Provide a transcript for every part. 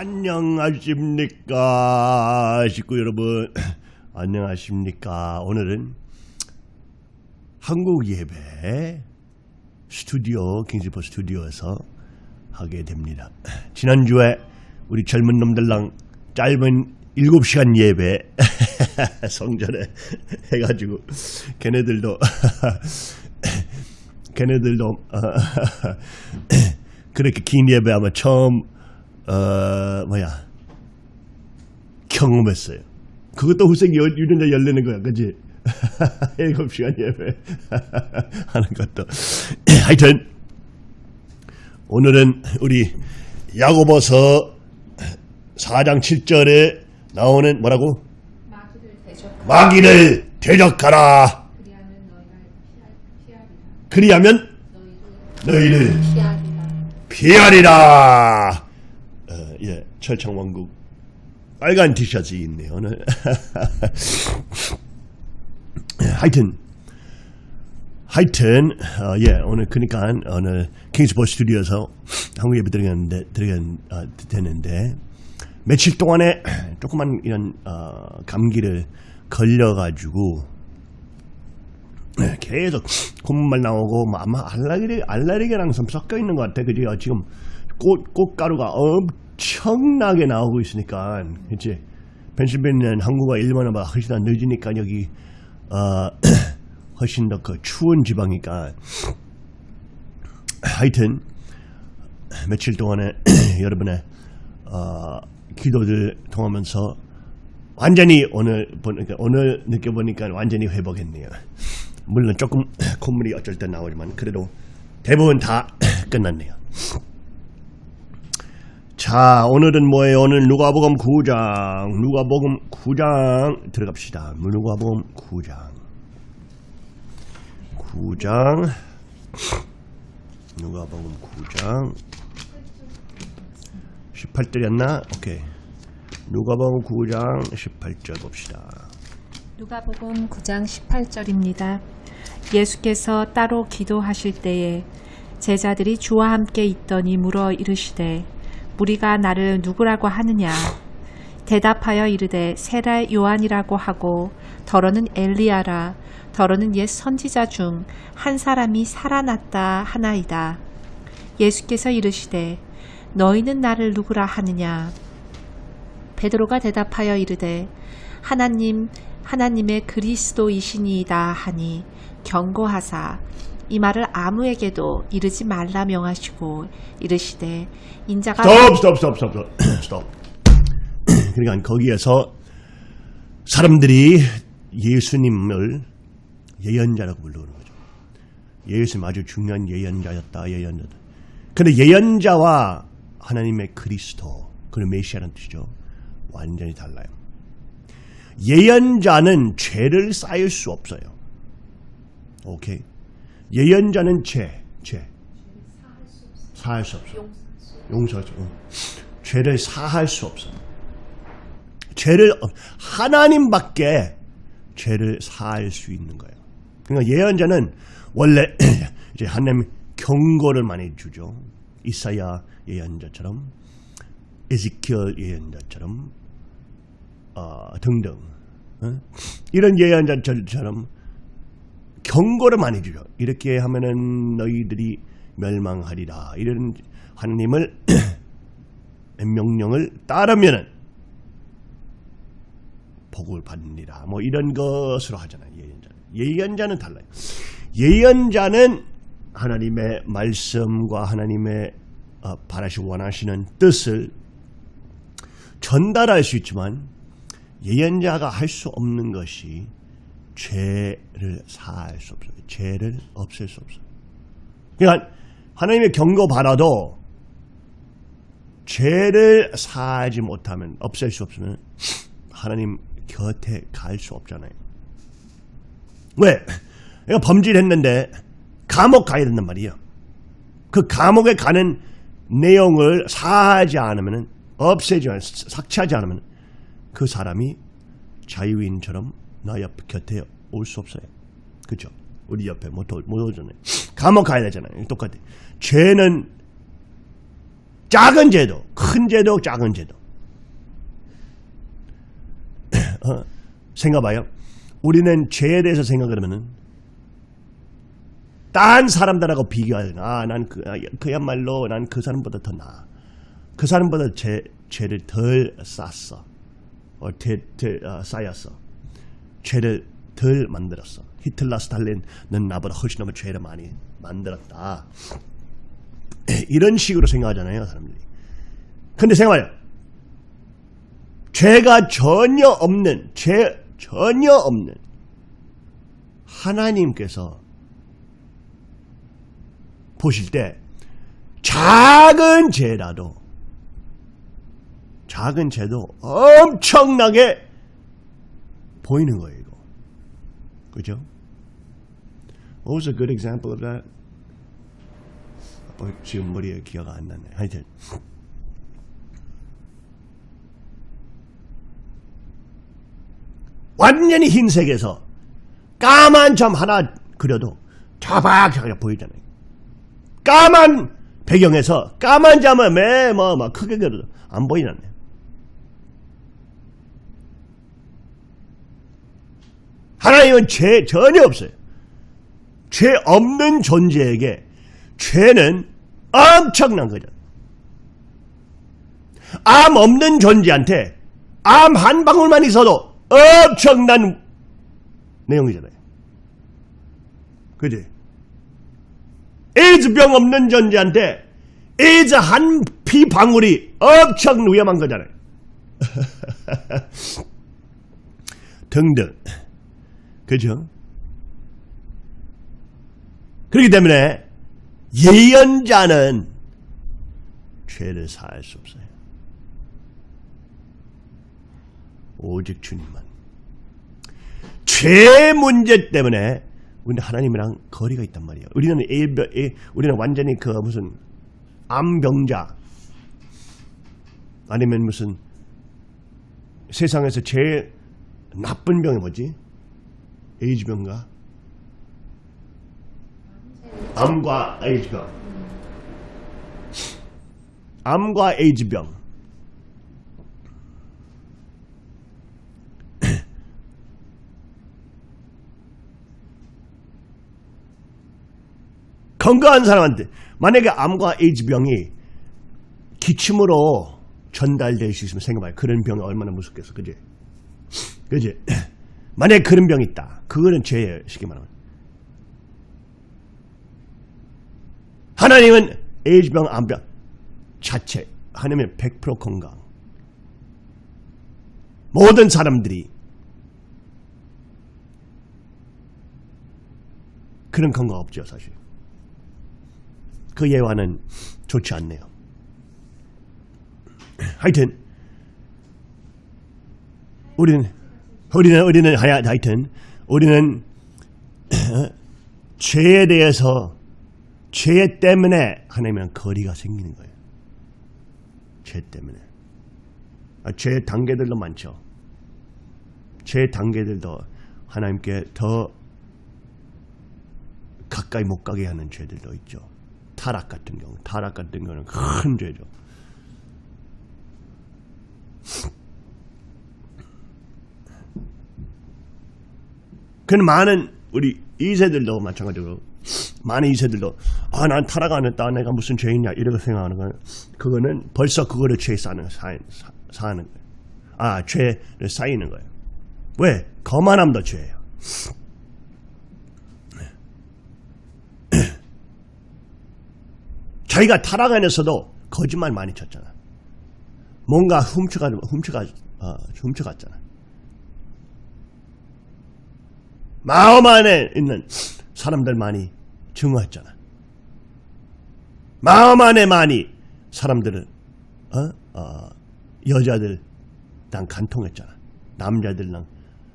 안녕하십니까? 식구 여러분 안녕하십니까? 오늘은 한국 예배 스튜디오 킹스포 스튜디오에서 하게 됩니다. 지난주에 우리 젊은 놈들랑 짧은 7시간 예배 성전에 해가지고 걔네들도 걔네들도 어, 그렇게 긴 예배 아마 처음 어 뭐야 경험했어요. 그것도 후생 유전자 열리는 거야, 그지? 일곱 시간 예배 하는 것도 하여튼 오늘은 우리 야고보서 4장 7절에 나오는 뭐라고? 마귀를 대적하라. 마귀를 대적하라. 그리하면 너희를 피하리라. 피하리라. 어, 예, 철창왕국 빨간 티셔츠 있네요. 오늘. 하여튼 하여튼 어, 예 오늘 그러니까 오늘 킹스포 스튜디오에서 한국 예배 드리겠는데 드리겠 어, 되는데 며칠 동안에 조그만 이런 어, 감기를 걸려가지고 네, 계속 콧물 나오고 뭐 아마 알레르기 알레르기랑 좀 섞여 있는 것 같아. 그지? 지금 꽃 꽃가루가 엄 청나게 나오고 있으니까, 그렇지? 펜실베니아는 한국과 일본보다 훨씬 더 늦으니까 여기 어, 훨씬 더 그 추운 지방이니까 하여튼 며칠 동안에 여러분의 어, 기도들 통하면서 완전히 오늘 보니까 오늘 느껴보니까 완전히 회복했네요. 물론 조금 콧물이 어쩔 때 나오지만 그래도 대부분 다 끝났네요. 자 오늘은 뭐예요? 오늘 누가복음 9장 누가복음 9장 들어갑시다. 누가복음 9장 9장 누가복음 9장 18절이었나? 오케이 누가복음 9장 18절 봅시다. 누가복음 9장 18절입니다. 예수께서 따로 기도하실 때에 제자들이 주와 함께 있더니 물어 이르시되 무리가 나를 누구라고 하느냐? 대답하여 이르되 세라 요한이라고 하고 더러는 엘리야라. 더러는 옛 선지자 중 한 사람이 살아났다 하나이다. 예수께서 이르시되 너희는 나를 누구라 하느냐? 베드로가 대답하여 이르되 하나님 하나님의 그리스도이시니이다 하니 경고하사 이 말을 아무에게도 이르지 말라 명하시고 이르시되 인자가 스톱 스톱 스톱 스톱 스톱 스톱 그러니까 거기에서 사람들이 예수님을 예언자라고 부르는 거죠. 예수님 아주 중요한 예언자였다 예언자다. 근데 예언자와 하나님의 그리스도 그 메시아라는 뜻이죠. 완전히 달라요. 예언자는 죄를 쌓일 수 없어요. 오케이. 예언자는 죄, 죄. 사할 수 없어. 수 없어. 죄를 사할 수 없어. 죄를 어, 하나님밖에 죄를 사할 수 있는 거예요. 그러니까 예언자는 원래 이제 하나님 경고를 많이 주죠. 이사야 예언자처럼 에지키엘 예언자처럼 어, 등등 어? 이런 예언자처럼 경고를 많이 주죠. 이렇게 하면은 너희들이 멸망하리라. 이런 하나님을 명령을 따르면은 복을 받느니라. 뭐 이런 것으로 하잖아요. 예언자는. 예언자는 달라요. 예언자는 하나님의 말씀과 하나님의 어, 바라시고 원하시는 뜻을 전달할 수 있지만 예언자가 할 수 없는 것이 죄를 사할 수 없어요. 죄를 없앨 수 없어요. 그러니까 하나님의 경고 받아도 죄를 사하지 못하면 없앨 수 없으면 하나님 곁에 갈 수 없잖아요. 왜? 내가 범죄를 했는데 감옥 가야 된단 말이에요. 그 감옥에 가는 내용을 사하지 않으면 없애지 않으면 삭제하지 않으면 그 사람이 자유인처럼 나 옆 곁에 올 수 없어요. 그죠? 우리 옆에 못, 오- 못 오잖아요. 감옥 가야 되잖아요. 똑같아. 죄는 작은 죄도, 큰 죄도, 작은 죄도. 어, 생각봐요. 우리는 죄에 대해서 생각하면은 딴 사람들하고 비교하는 아, 난 그, 아, 그야말로 난 그 사람보다 더 나아. 그 사람보다 죄, 죄를 덜 쌌어. 어, 덜, 덜 어, 쌓였어. 죄를 덜 만들었어. 히틀러, 스탈린은 나보다 훨씬 더 죄를 많이 만들었다. 이런 식으로 생각하잖아요, 사람들이. 근데 생각해요. 죄가 전혀 없는, 죄 전혀 없는 하나님께서 보실 때 작은 죄라도 작은 죄도 엄청나게 보이는 거예요, 이거. 그죠? What was a good example of that? 어, 지금 머리에 기억 안 나네. 하여튼. 완전히 흰색에서 까만 점 하나 그려도 자박하게 보이잖아요. 까만 배경에서 까만 점을 매뭐막 크게 그려도 안 보이잖아요. 하나님은 죄 전혀 없어요. 죄 없는 존재에게 죄는 엄청난 거죠. 암 없는 존재한테 암 한 방울만 있어도 엄청난 내용이잖아요. 그지? 에이즈병 없는 존재한테 에이즈 한 피 방울이 엄청 위험한 거잖아요. 등등. 그죠? 그렇기 때문에 예언자는 죄를 사할 수 없어요. 오직 주님만. 죄 문제 때문에 우리는 하나님이랑 거리가 있단 말이에요. 우리는 일병, 우리는 완전히 그 무슨 암병자 아니면 무슨 세상에서 제일 나쁜 병이 뭐지? 에이즈병가? 암과 에이즈병. 암과 에이즈병. 건강한 사람한테 만약에 암과 에이즈병이 기침으로 전달될 수 있으면 생각해봐요. 그런 병이 얼마나 무섭겠어. 그지? 그지? 만약에 그런 병이 있다. 그거는 죄예요. 쉽게 말하면. 하나님은 에이즈병, 암병 자체 하나님은 100% 건강. 모든 사람들이 그런 건강 없죠, 사실. 그 예화는 좋지 않네요. 하여튼 우리는 우리는 우리는 하야 하여튼 우리는 죄에 대해서 죄 때문에 하나님이랑 거리가 생기는 거예요. 죄 때문에. 아, 죄 단계들도 많죠. 죄 단계들도 하나님께 더 가까이 못 가게 하는 죄들도 있죠. 타락 같은 경우, 타락 같은 경우는 큰 죄죠. 그는 많은 우리 이세들도 마찬가지로 많은 이세들도 아 난 타락 안 했다 내가 무슨 죄이냐 이렇게 생각하는 건 그거는 벌써 그거를 죄 쌓는 사, 사, 사는 거예요. 아 죄를 쌓이는 거예요. 왜? 거만함도 죄예요. 자기가 타락 안에서도 거짓말 많이 쳤잖아. 뭔가 훔쳐가 훔쳐가 어, 훔쳐갔잖아. 마음 안에 있는 사람들 많이 증오했잖아. 마음 안에 많이 사람들은 어? 어, 여자들 난 간통했잖아. 남자들랑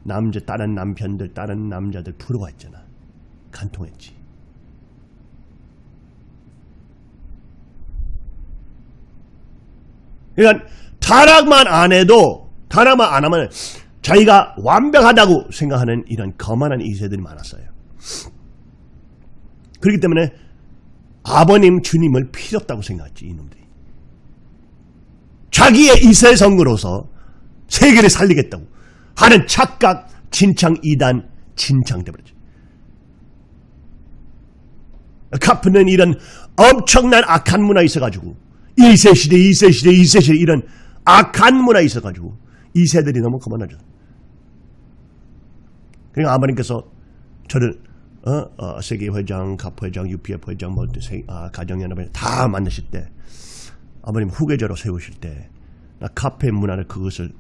남자 다른 남편들 다른 남자들 부러워했잖아. 간통했지. 그러니까 타락만 안 해도 타락만 안 하면 자기가 완벽하다고 생각하는 이런 거만한 이세들이 많았어요. 그렇기 때문에 아버님 주님을 필요 없다고 생각했지 이놈들이. 자기의 이세성으로서 세계를 살리겠다고 하는 착각, 진창, 이단, 진창돼버렸죠. 카프는 이런 엄청난 악한 문화 있어가지고 1세 시대, 2세 시대, 2세 시대 이런 악한 문화 있어가지고 2세들이 너무 그만하죠. 그러니까 아버님께서 저를 어, 어, 세계 회장, 카프 회장, UPF 회장, 뭐 세, 아, 가정연합회 다 만나실 때 아버님 후계자로 세우실 때 나 카페 문화를 그것을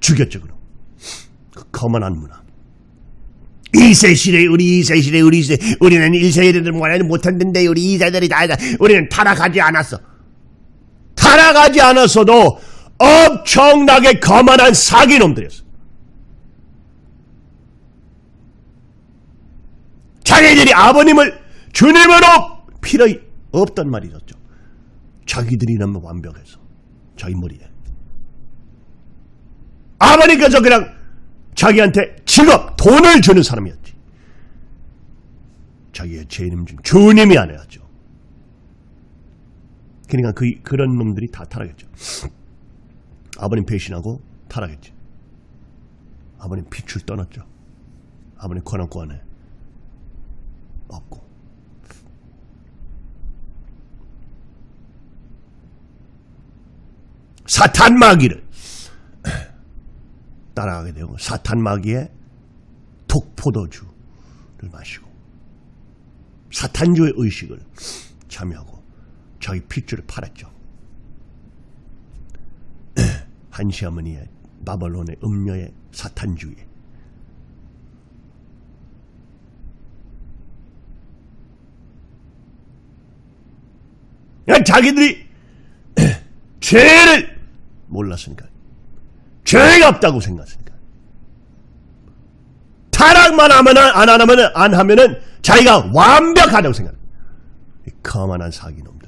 죽였죠 그럼. 그 거만한 문화. 2세 시대 우리 2세 시대 우리 2세 우리는 1세들을 원하지 못했는데 우리 2세들이 다 다- 우리는 타락하지 않았어. 타락하지 않았어도 엄청나게 거만한 사기놈들이었어 자기들이 아버님을 주님으로 필요 없단 말이 있었죠 자기들이 너무 완벽해서 자기 머리에 아버님께서 그냥 자기한테 직업, 돈을 주는 사람이었지. 자기의 죄인임 중 주님이 아니었죠. 그러니까 그, 그런 놈들이 다 타락했죠. 아버님 배신하고 타락했지. 아버님 빛을 떠났죠. 아버님 권한권에 없고. 사탄 마귀를 따라가게 되고 사탄 마귀의 독포도주를 마시고 사탄주의 의식을 참여하고 자기 핏줄을 팔았죠. 한시 어머니의 바벨론의 음녀의 사탄주의 그러니까 자기들이 죄를 몰랐으니까 죄가 없다고 생각했으니까. 타락만 하면 안 하면은 안 하면은 자기가 완벽하다고 생각. 이 거만한 사기놈들.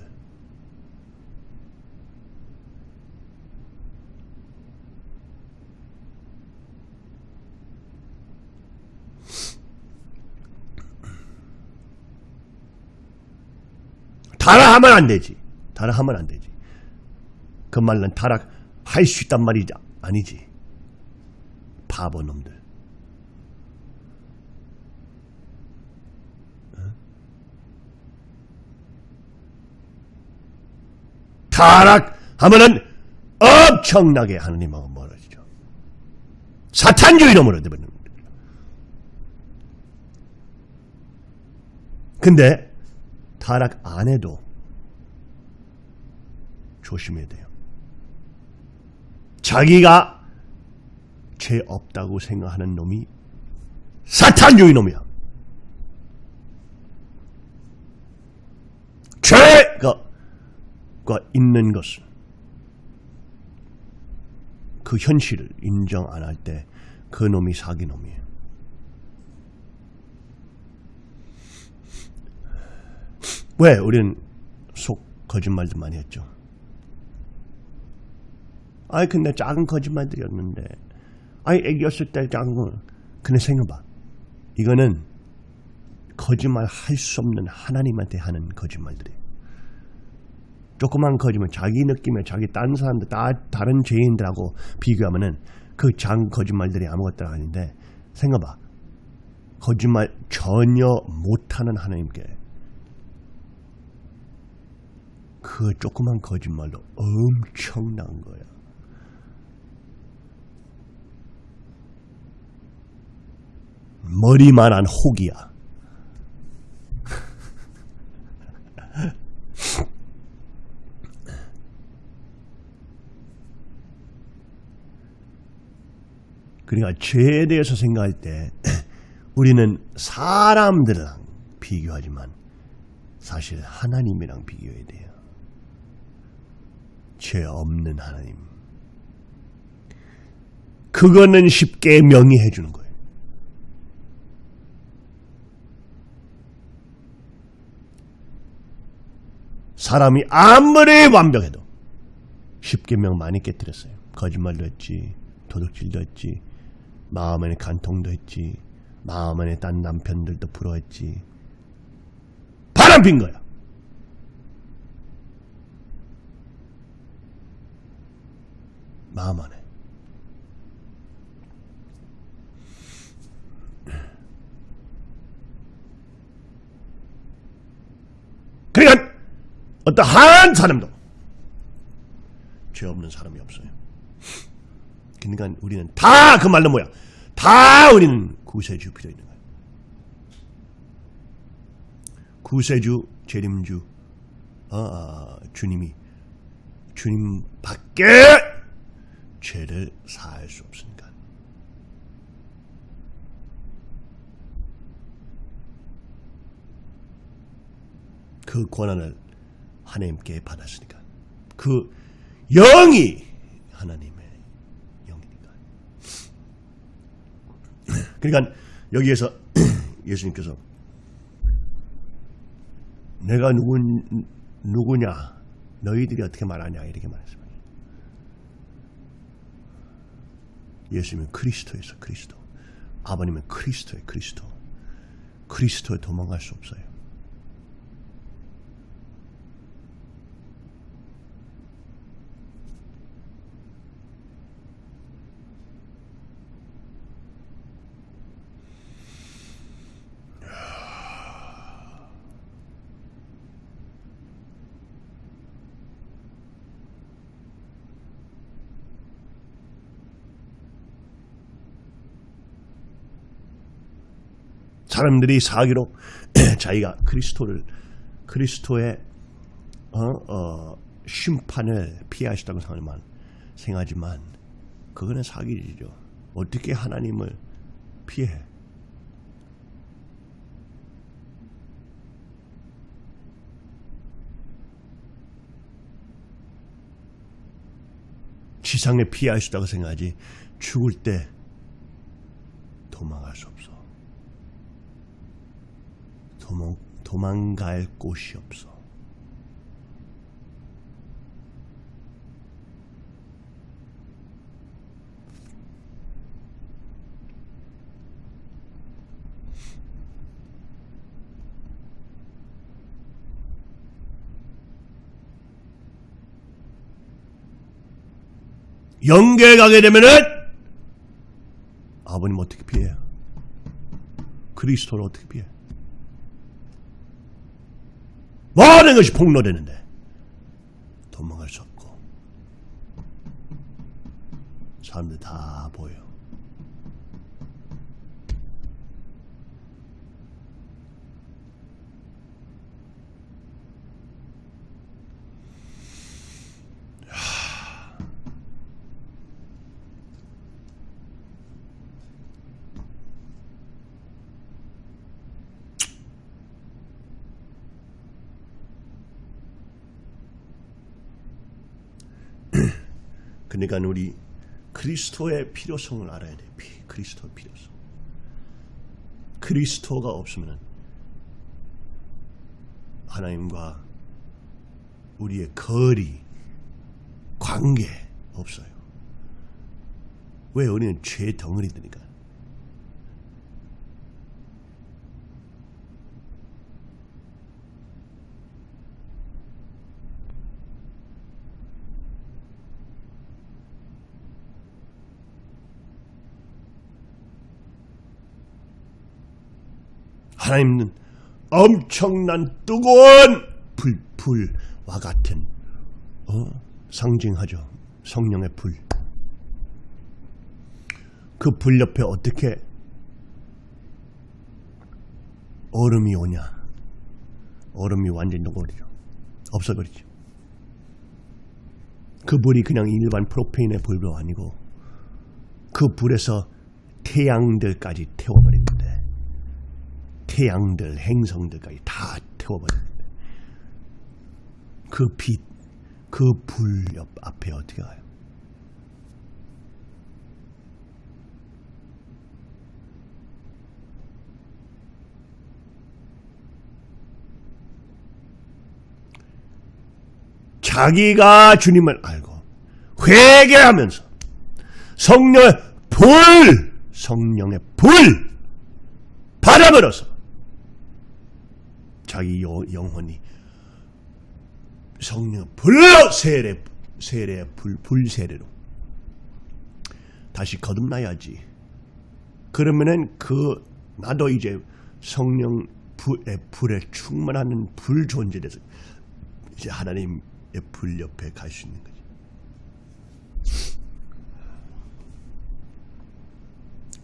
타락하면 안 되지. 타락하면 안 되지. 그 말은 타락할 수 있단 말이지 아니지. 바보 놈들. 타락하면은 엄청나게 하느님하고 멀어지죠. 사탄주의 놈으로 되버리는 겁니다. 근데 타락 안 해도 조심해야 돼요. 자기가 죄 없다고 생각하는 놈이 사탄주의 놈이야. 죄가 가 있는 것은 그 현실을 인정 안 할 때 그 놈이 사기 놈이에요. 왜 우리는 속 거짓말도 많이 했죠? 아이 근데 작은 거짓말들이었는데. 아이 애기였을 때 작은 거. 근데 생각해봐. 이거는 거짓말 할 수 없는 하나님한테 하는 거짓말들이에요 조그만 거짓말 자기 느낌에 자기 딴 사람들 다, 다른 죄인들하고 비교하면은 그 작은 거짓말들이 아무것도 아닌데 생각해봐. 거짓말 전혀 못하는 하나님께 그 조그만 거짓말로 엄청난 거야 머리만한 혹이야. 그러니까 죄에 대해서 생각할 때 우리는 사람들이랑 비교하지만 사실 하나님이랑 비교해야 돼요. 죄 없는 하나님. 그거는 쉽게 명의해 주는 거예요. 사람이 아무리 완벽해도 쉽게 명 많이 깨뜨렸어요. 거짓말도 했지, 도둑질도 했지, 마음에 간통도 했지, 마음에 딴 남편들도 부러웠지. 바람 핀 거야. 마어마하네. 그러니까 어떠한 사람도 죄 없는 사람이 없어요. 그러니까 우리는 다 그 말로 뭐야? 다 우리는 구세주 필요 있는 거야. 구세주, 재림주, 어, 어, 주님이 주님밖에 죄를 사할 수 없으니까. 그 권한을 하나님께 받았으니까. 그 영이 하나님의 영이니까. 그러니까 여기에서 예수님께서 내가 누구, 누구냐 너희들이 어떻게 말하냐 이렇게 말했습니다. 예수님은 그리스도에서 그리스도 아버님은 그리스도의 그리스도 그리스도에 도망갈 수 없어요. 사람들이 사기로 자기가 그리스도를 그리스도의 어, 어, 심판을 피하시다고 생각하지만 생각하지만 그거는 사기죠. 어떻게 하나님을 피해? 지상에 있다고 생각하지 죽을 때 도망갈 수 없어. 도망, 도망갈 곳이 없어. 영계에 가게 되면은 아버님 어떻게 피해요? 그리스도를 어떻게 피해? 모든 것이 폭로되는데 도망갈 수 없고 사람들 다 보여. 그러니까 우리 그리스도의 필요성을 알아야 돼. 피, 그리스도의 필요성. 그리스도가 없으면 하나님과 우리의 거리, 관계 없어요. 왜 우리는 죄 덩어리들니까. 하나님은 엄청난 뜨거운 불, 불과 같은 어? 상징하죠. 성령의 불. 그 불 옆에 어떻게 얼음이 오냐? 얼음이 완전히 녹아버리죠. 없어버리죠. 그 불이 그냥 일반 프로페인의 불도 아니고 그 불에서 태양들까지 태워버리는데 태양들, 행성들까지 다 태워버립니다. 그 빛, 그 불 옆 앞에 어떻게 가요? 자기가 주님을 알고 회개하면서 성령의 불, 성령의 불 받아버려서 자기 영혼이 성령 불로 세례 세례 불 불세례로 다시 거듭나야지. 그러면은 그 나도 이제 성령 불에, 불에 충만하는 불 존재 돼서 이제 하나님의 불 옆에 갈 수 있는 거지.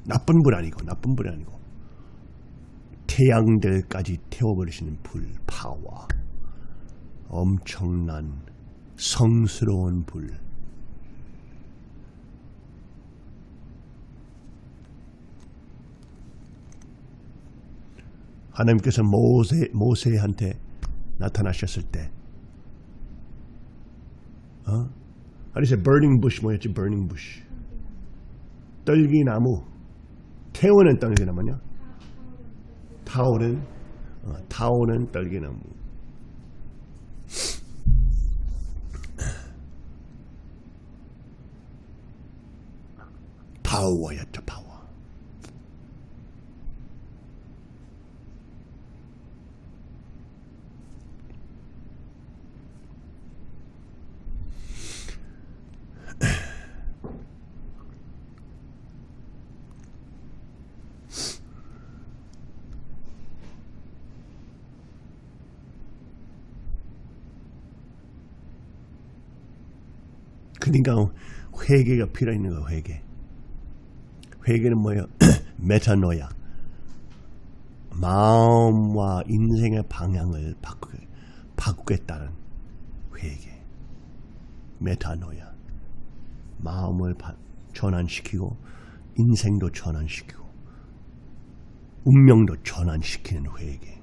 나쁜 불 아니고 나쁜 불 아니고 태양들까지 태워버리시는 불 파워. 엄청난 성스러운 불. 하나님께서 모세, 모세한테 나타나셨을 때 어? 아니 이 burning bush? 뭐였지? Burning bush. 떨기나무. 태우는 떨기나무냐 타오른 어, 타오는 떨기나무. 파워였죠 파워 그러니까 회개가 필요 있는 거야 회개. 회개는 뭐예요? 메타노야. 마음과 인생의 방향을 바꾸, 바꾸겠다는 회개. 메타노야. 마음을 바- 전환시키고 인생도 전환시키고 운명도 전환시키는 회개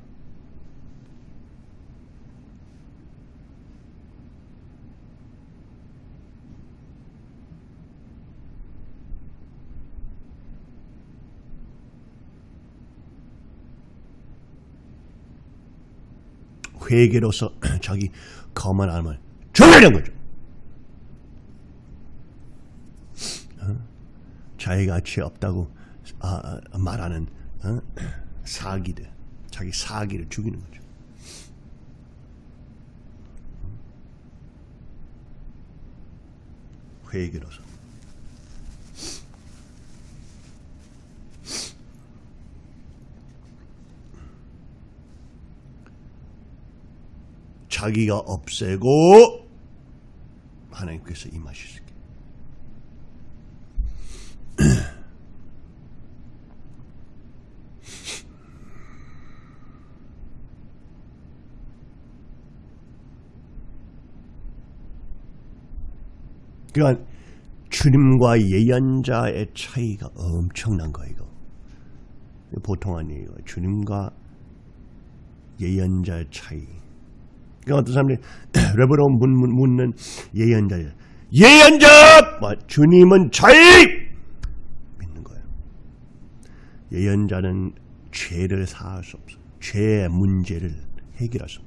회개로서 자기 거만 암을 정하려는 거죠. 어? 자기가 가치 없다고 아, 아, 말하는 어? 사기들, 자기 사기를 죽이는 거죠. 회개로서. 자기가 없애고 하나님께서 있게. 그러니까 주님과 예언자의 차이가 엄청난 거예요. 보통 아니에요. 주님과 예언자의 차이. 그러니까 어떤 사람들이 레버로 묻는 예언자 예언자! 뭐, 주님은 자의! 믿는 거예요. 예언자는 죄를 사할 수 없어. 죄의 문제를 해결할 수.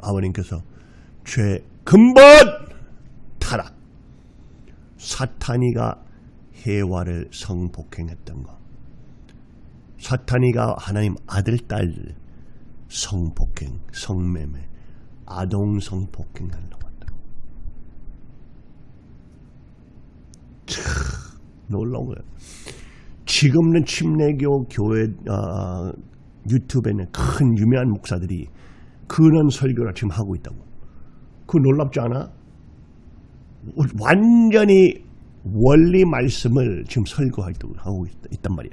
아버님께서 죄 근본 사탄이가 해와를 성폭행했던 것. 사탄이가 하나님 아들 딸 성폭행 성매매 아동 성폭행하려고 한다 참 놀라운 거예요 지금은 침례교 교회 어, 유튜브에는 큰 유명한 목사들이 그런 설교를 지금 하고 있다고. 그거 놀랍지 않아? 완전히 원리 말씀을 지금 설교하고 있, 단 말이야.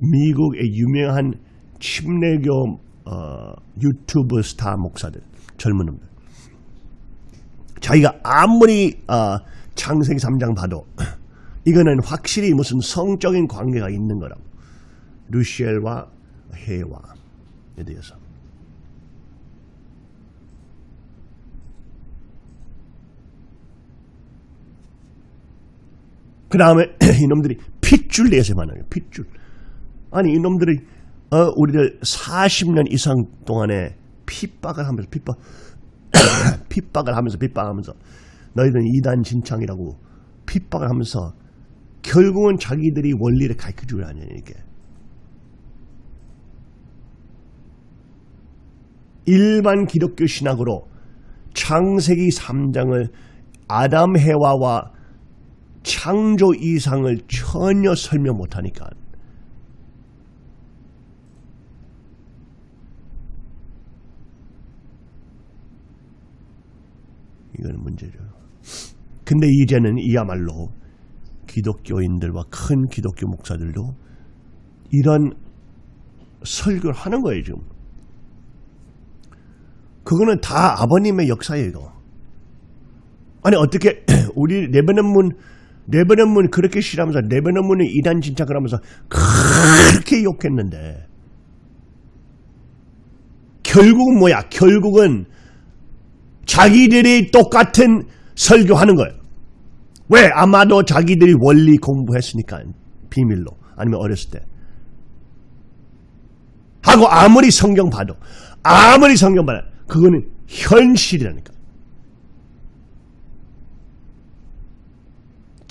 미국의 유명한 침례교 어, 유튜브 스타 목사들, 젊은 놈들. 자기가 아무리 어, 창세기 3장 봐도 이거는 확실히 무슨 성적인 관계가 있는 거라고. 루시엘과 해와 에 대해서. 그 다음에 이놈들이 핏줄 내서 만나요. 핏줄. 아니 이놈들이 어, 우리들 40년 이상 동안에 핍박을 하면서 핍박 핍박을 하면서 핍박하면서 너희들은 이단 진창이라고 핍박을 하면서 결국은 자기들이 원리를 가르쳐주려 하냐 이게 일반 기독교 신학으로 창세기 3장을 아담 해와와 창조 이상을 전혀 설명 못하니까 이거는 문제죠. 근데 이제는 이야말로 기독교인들과 큰 기독교 목사들도 이런 설교를 하는 거예요, 지금. 그거는 다 아버님의 역사예요, 이거. 아니, 어떻게, 우리 레베논문, 레베논문 그렇게 싫어하면서, 레베논문은 이단 진짜 그러면서 그렇게 욕했는데, 결국은 뭐야? 결국은 자기들이 똑같은 설교하는 거예요. 왜? 아마도 자기들이 원리 공부했으니까 비밀로 아니면 어렸을 때 하고 아무리 성경 봐도 아무리 성경 봐도 그거는 현실이라니까.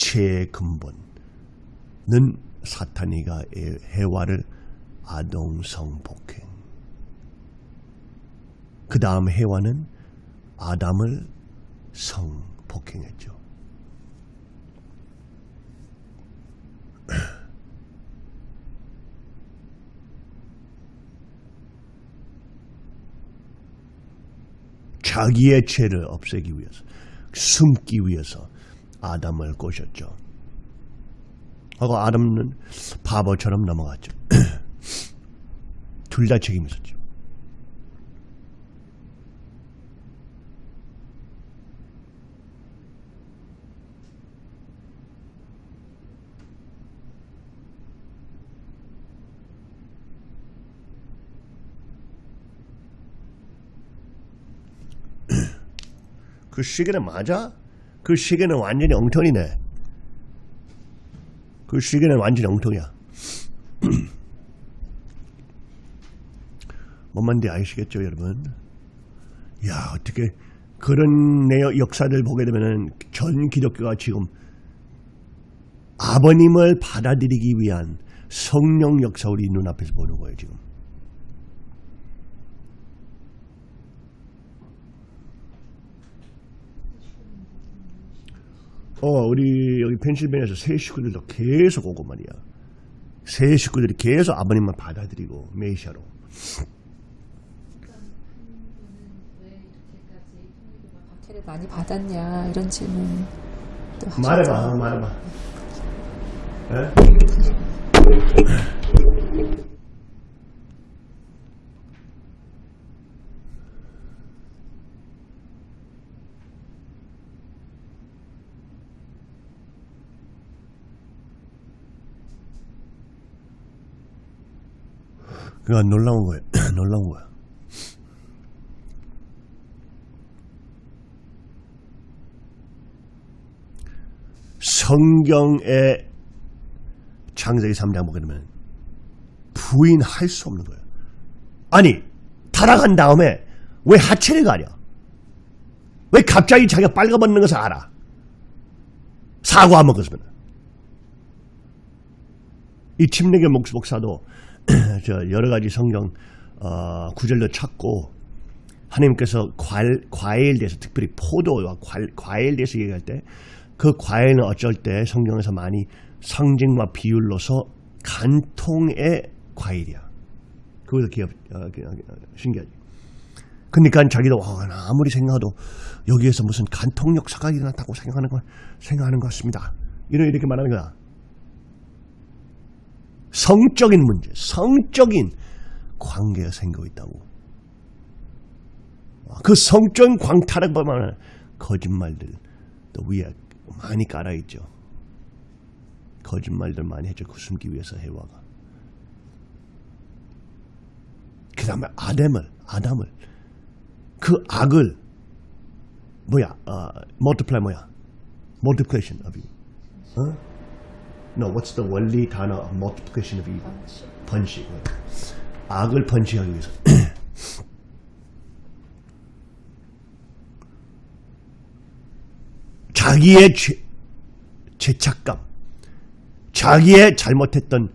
죄의 근본은 사탄이가 해와를 아동 성 폭행. 그 다음 해와는 아담을 성폭행했죠. 자기의 죄를 없애기 위해서 숨기 위해서 아담을 꼬셨죠. 하고 아담은 바보처럼 넘어갔죠. 둘 다 책임 있었죠. 그 시계는 맞아? 그 시계는 완전히 엉터리네. 그 시계는 완전히 엉터리야. 뭔 말인지 아시겠죠, 여러분? 야, 어떻게 그런 내역 역사들 보게 되면은 전 기독교가 지금 아버님을 받아들이기 위한 성령 역사 우리 눈앞에서 보는 거예요, 지금. 어, 우리 여기 펜실베니아에서 새 식구들도 계속 오고 말이야. 새 식구들이 계속 아버님만 받아들이고 메시아로. 박해를 많이 받았냐 이런 질문 또 말해봐, 어, 말해봐. 에? 그거 놀라운 거예요. 놀라운 거야. 성경의 창세기 3장 보게 되면 부인할 수 없는 거예요. 아니, 타락한 다음에 왜 하체를 가려? 왜 갑자기 자기가 빨가벗는 것을 알아? 사과 안 먹었으면. 이 침례교 목사도 저 여러 가지 성경 어, 구절도 찾고 하나님께서 과일, 과일에 대해서 특별히 포도와 과일, 과일에 대해서 얘기할 때 그 과일은 어쩔 때 성경에서 많이 상징과 비율로서 간통의 과일이야. 그것도 기업, 어, 어, 신기하지. 그러니까 자기도 와, 나 아무리 생각해도 여기에서 무슨 간통 역사가 일어났다고 생각하는 거 생각하는 것 같습니다. 이런 이렇게 말하는 거야. 성적인 문제, 성적인 관계가 생기고 있다고. 그 성적인 광탈을 보면 거짓말들 또 위에 많이 깔아있죠. 거짓말들 많이 해줘 그 숨기 위해서 해와가. 그 다음에 아담을, 아담을 그 악을 뭐야, 어, multiply 뭐야, multiplication of you. 어? No, what's the 원리 단어 multiplication of evil? 번식. 악을 번식하기 위해서. 자기의 죄, 죄책감, 자기의 잘못했던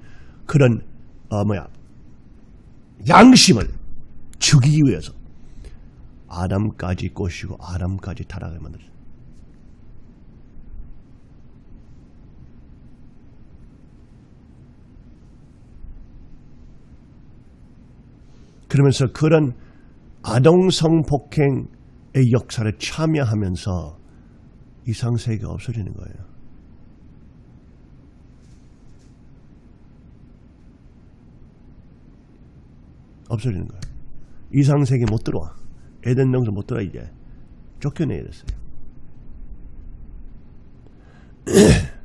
그런 어 뭐야 양심을 죽이기 위해서 아담까지 꼬시고 아담까지 타락을 만들었어요. 그러면서 그런 아동성 폭행의 역사를 참여하면서 이상세계가 없어지는 거예요. 없어지는 거예요. 이상세계 못 들어와. 에덴 동산 못 들어와 이제. 쫓겨내야 됐어요.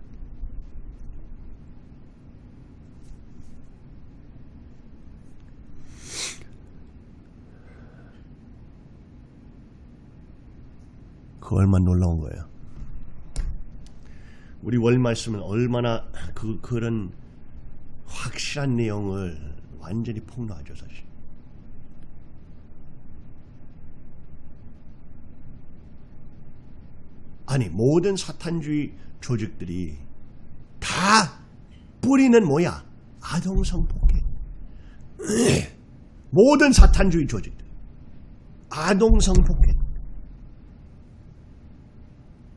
그 얼마나 놀라운 거예요. 우리 월 말씀은 얼마나 그 그런 확실한 내용을 완전히 폭로하죠 사실. 아니 모든 사탄주의 조직들이 다 뿌리는 뭐야? 아동성 폭행. 모든 사탄주의 조직들 아동성 폭행.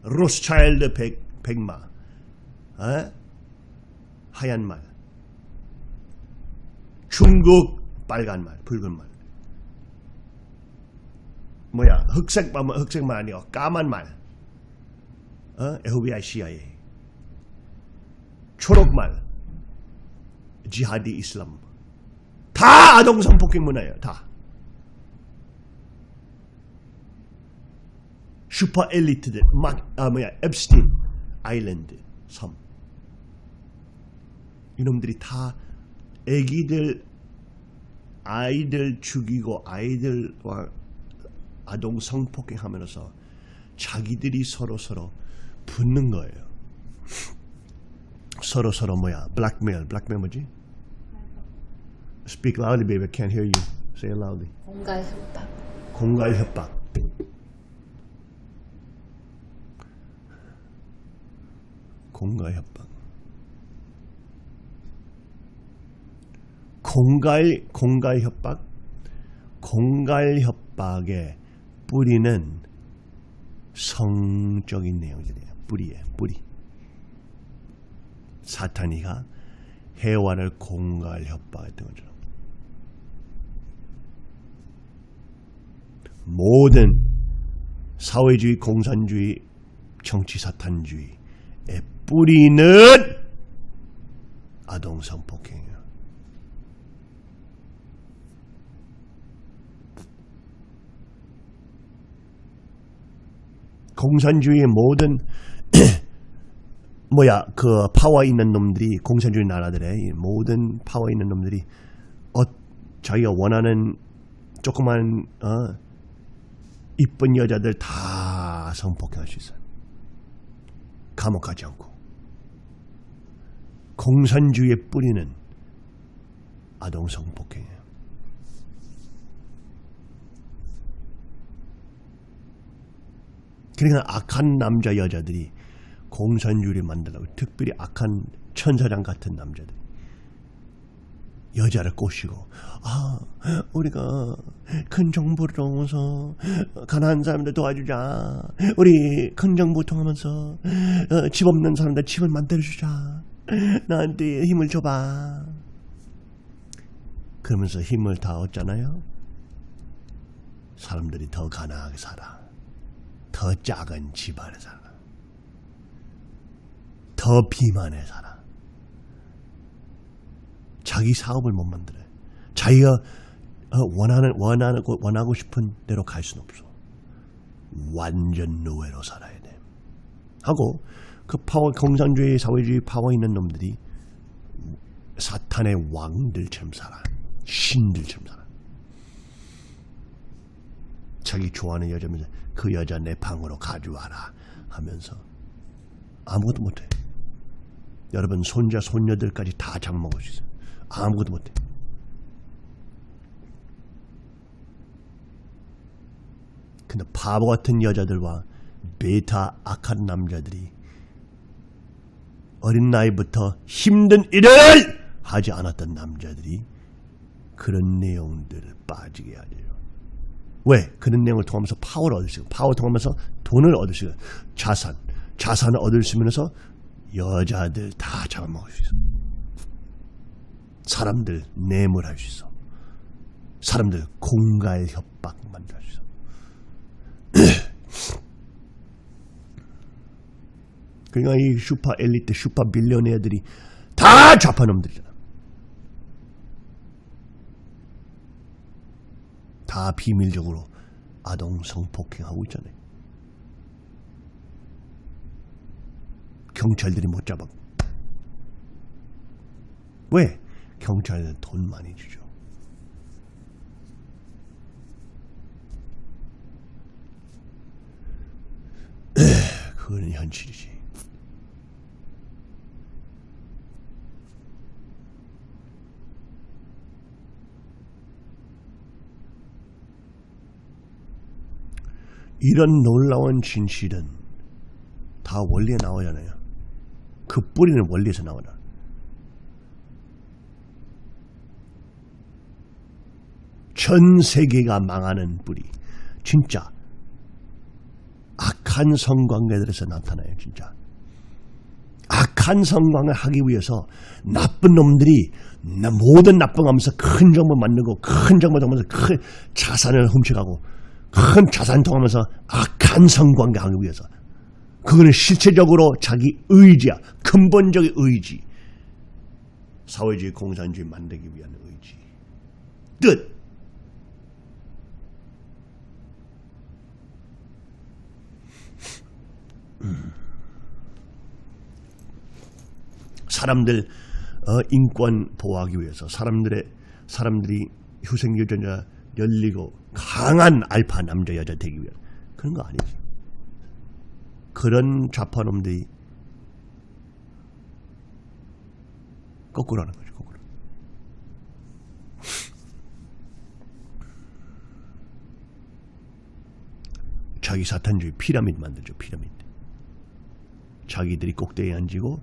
로스차일드 백, 백마, 어? 하얀 말, 중국 빨간 말, 붉은 말, 뭐야 흑색 말, 흑색 말 아니고 까만 말, 어? FBI, CIA, 초록 말, 지하디 이슬람, 다 아동 성폭행 문화예요, 다. 슈퍼 엘리트들 막 아 뭐야 앱스틴 아일랜드 섬 이놈들이 다 애기들 아이들 죽이고 아이들과 아동 성폭행하면서 자기들이 서로 서로 붙는 거예요. 서로 서로 뭐야 블랙메일 블랙메일 뭐지? Speak loudly, baby. I can't hear you. Say it loudly. 공갈 협박. 공갈 협박. 공갈 협박. 공갈 공갈 협박. 공갈 협박의 뿌리는 성적인 내용들이에요. 뿌리에 뿌리. 사탄이가 해와를 공갈 협박했던 것처럼 모든 사회주의, 공산주의, 정치 사탄주의의 뿌리는 아동 성폭행이에요. 공산주의의 모든 뭐야 그 파워 있는 놈들이 공산주의 나라들의 이 모든 파워 있는 놈들이 어 자기가 원하는 조그만 어 이쁜 여자들 다 성폭행할 수 있어요. 감옥 가지 않고. 공산주의의 뿌리는 아동 성폭행이에요. 그러니까 악한 남자 여자들이 공산주의를 만들라고 특별히 악한 천사장 같은 남자들 여자를 꼬시고 아 우리가 큰 정부를 통해서 가난한 사람들 도와주자 우리 큰 정부 통하면서 어, 집 없는 사람들 집을 만들어주자 나한테 힘을 줘봐 그러면서 힘을 다 얻잖아요 사람들이 더 가난하게 살아 더 작은 집안에 살아 더 비만에 살아 자기 사업을 못 만들어요. 자기가 어, 원하는 원하는 곳, 원하고 싶은 대로 갈 수는 없어. 완전 노예로 살아야 돼. 하고 그 파워 공산주의 사회주의 파워 있는 놈들이 사탄의 왕들처럼 살아. 신들처럼 살아. 자기 좋아하는 여자면서 그 여자 내 방으로 가져와라 하면서 아무것도 못해. 여러분 손자 손녀들까지 다 잡아먹을 수 있어. 아무것도 못해. 근데 바보 같은 여자들과 베타 악한 남자들이 어린 나이부터 힘든 일을 하지 않았던 남자들이 그런 내용들을 빠지게 하죠. 왜? 그런 내용을 통하면서 파워를 얻을 수 있고 파워 통하면서 돈을 얻을 수 있고 자산, 자산을 얻을 수 있으면서 여자들 다 잡아먹을 수 있어. 사람들 뇌물할 수 있어. 사람들 공갈 협박 만들 수 있어. 그러니까 이 슈퍼 엘리트, 슈퍼 빌리언애들이 다 좌파놈들이잖아. 다 비밀적으로 아동 성폭행하고 있잖아요. 경찰들이 못 잡아. 왜? 경찰은 돈 많이 주죠. 그거는 현실이지. 이런 놀라운 진실은 다 원리에 나오잖아요. 그 뿌리는 원리에서 나오나. 전 세계가 망하는 뿌리. 진짜 악한 성관계들에서 나타나요. 진짜. 악한 성관을 하기 위해서 나쁜 놈들이 나- 모든 나쁜 하면서 큰 정보 만들고 큰 정보 통하면서 큰 자산을 훔쳐가고 큰 자산 통하면서 악한 성관계 하기 위해서 그거는 실체적으로 자기 의지야. 근본적인 의지. 사회주의 공산주의 만들기 위한 의지. 뜻. 음. 사람들 어, 인권 보호하기 위해서 사람들의 사람들이 후생 유전자 열리고 강한 알파 남자 여자 되기 위해 그런 거 아니지. 그런 좌파놈들이 거꾸로 하는 거죠. 거꾸로. 자기 사탄주의 피라미드 만들죠. 피라미드. 자기들이 꼭대기에 앉고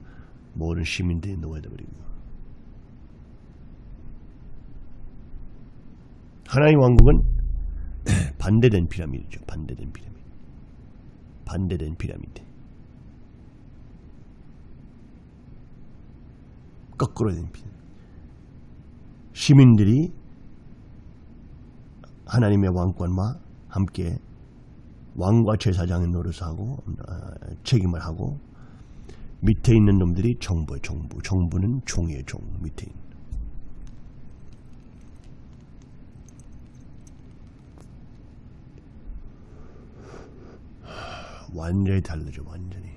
모든 시민들이 놓아져 버리고. 하나님 왕국은 반대된 피라미드죠. 반대된 피라미드. 반대된 피라미드. 거꾸로 된 피라미드. 시민들이 하나님의 왕권과 함께 왕과 제사장의 노릇을 하고 어, 책임을 하고 밑에 있는 놈들이 정부의 정부, 정부는 종의 종 밑에 있는. 완전히 다르죠, 완전히.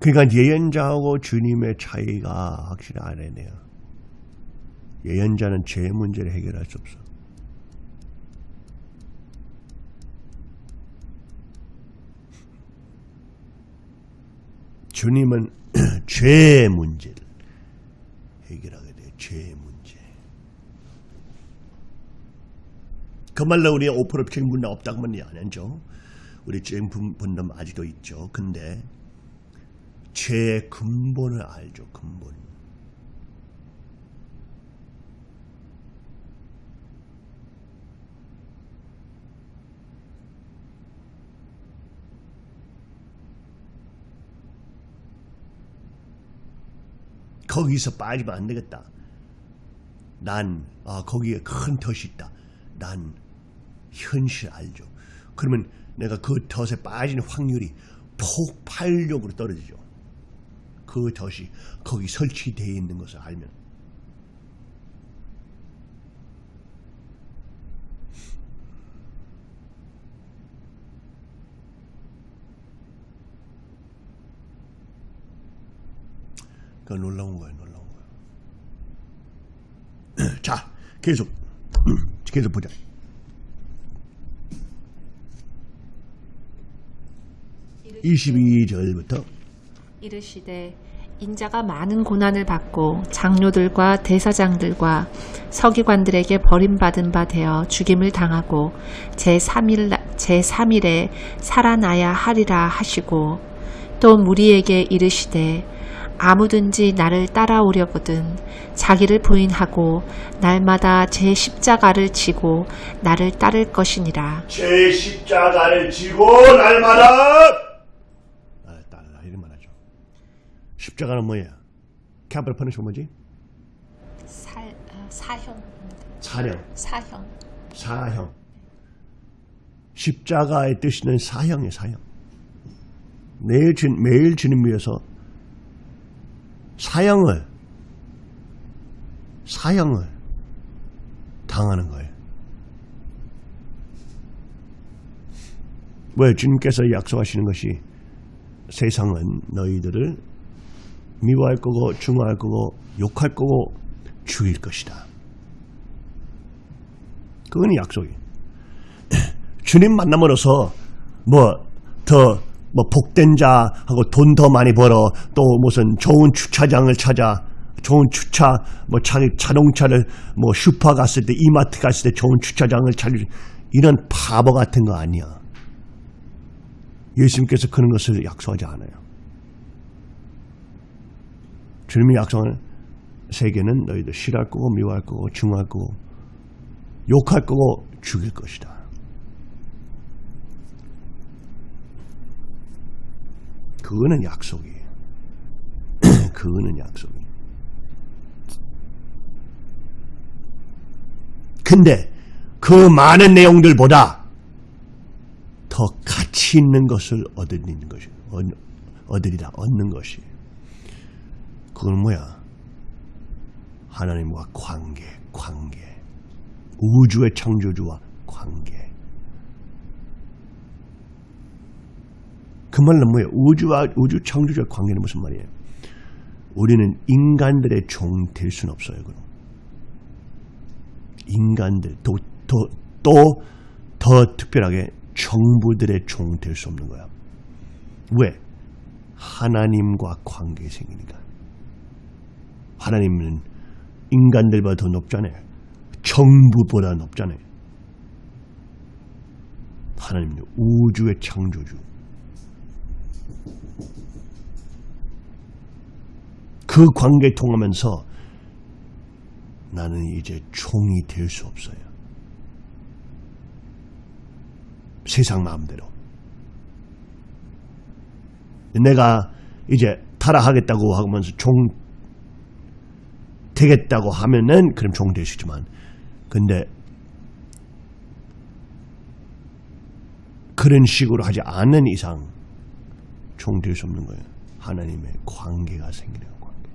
그러니까 예언자하고 주님의 차이가 확실히 알아내요. 예언자는 죄 문제를 해결할 수 없어. 주님은 죄 문제를 해결하게 돼요. 죄 문제. 그 말로 우리 5% 책임분담 없다고 하면 안 하죠. 우리 책임분담 아직도 있죠. 근데 죄의 근본을 알죠. 근본. 거기서 빠지면 안 되겠다. 난 아, 거기에 큰 덫이 있다. 난 현실 알죠. 그러면 내가 그 덫에 빠지는 확률이 폭발력으로 떨어지죠. 그 덫이 거기 설치되어 있는 것을 알면 그 놀라운 거예요, 놀라운 거예요. 자, 계속 계속 보자. 이르시되 22절부터 이르시되 인자가 많은 고난을 받고 장로들과 대사장들과 서기관들에게 버림받은 바 되어 죽임을 당하고 제3일, 제3일에 살아나야 하리라 하시고 또 무리에게 이르시되 아무든지 나를 따라오려거든 자기를 부인하고 날마다 제 십자가를 지고 나를 따를 것이니라. 제 십자가를 지고 날마다 아, 따르라 이런 말하죠. 십자가는 뭐야? capital punish 뭐지? 살, 어, 사형, 사령, 사형. 사형. 십자가의 뜻은 사형이에요, 사형. 매일, 주, 매일 주님 위해서 사형을, 사형을 당하는 거예요. 왜 주님께서 약속하시는 것이 세상은 너희들을 미워할 거고 중화할 거고 욕할 거고 죽일 것이다. 그건 약속이에요. 주님 만남으로써 뭐더 뭐 복된 자하고 돈 더 많이 벌어 또 무슨 좋은 주차장을 찾아 좋은 주차 뭐 자기 자동차를 뭐 슈퍼 갔을 때 이마트 갔을 때 좋은 주차장을 찾을 이런 바보 같은 거 아니야. 예수님께서 그런 것을 약속하지 않아요. 주님이 약속하는 세계는 너희들 싫어할 거고 미워할 거고 증오할 거고 욕할 거고 죽일 것이다. 그거는 약속이에요. 그거는 약속이에요. 근데 그 많은 내용들보다 더 가치 있는 것을 얻는 것이 얻으리라 얻는 것이 그건 뭐야? 하나님과 관계, 관계. 우주의 창조주와 관계. 그 말은 뭐예요? 우주와 우주 창조주와 관계는 무슨 말이에요? 우리는 인간들의 종 될 수는 없어요. 그럼 인간들 또또더 더 특별하게 정부들의 종 될 수 없는 거야. 왜? 하나님과 관계 생기니까. 하나님은 인간들보다 더 높잖아요. 정부보다 높잖아요. 하나님은 우주의 창조주. 그 관계 통하면서 나는 이제 종이 될 수 없어요. 세상 마음대로. 내가 이제 타락하겠다고 하면서 종 되겠다고 하면은 그럼 종 될 수 있지만 근데 그런 식으로 하지 않는 이상 종 될 수 없는 거예요. 하나님의 관계가 생기는 관계.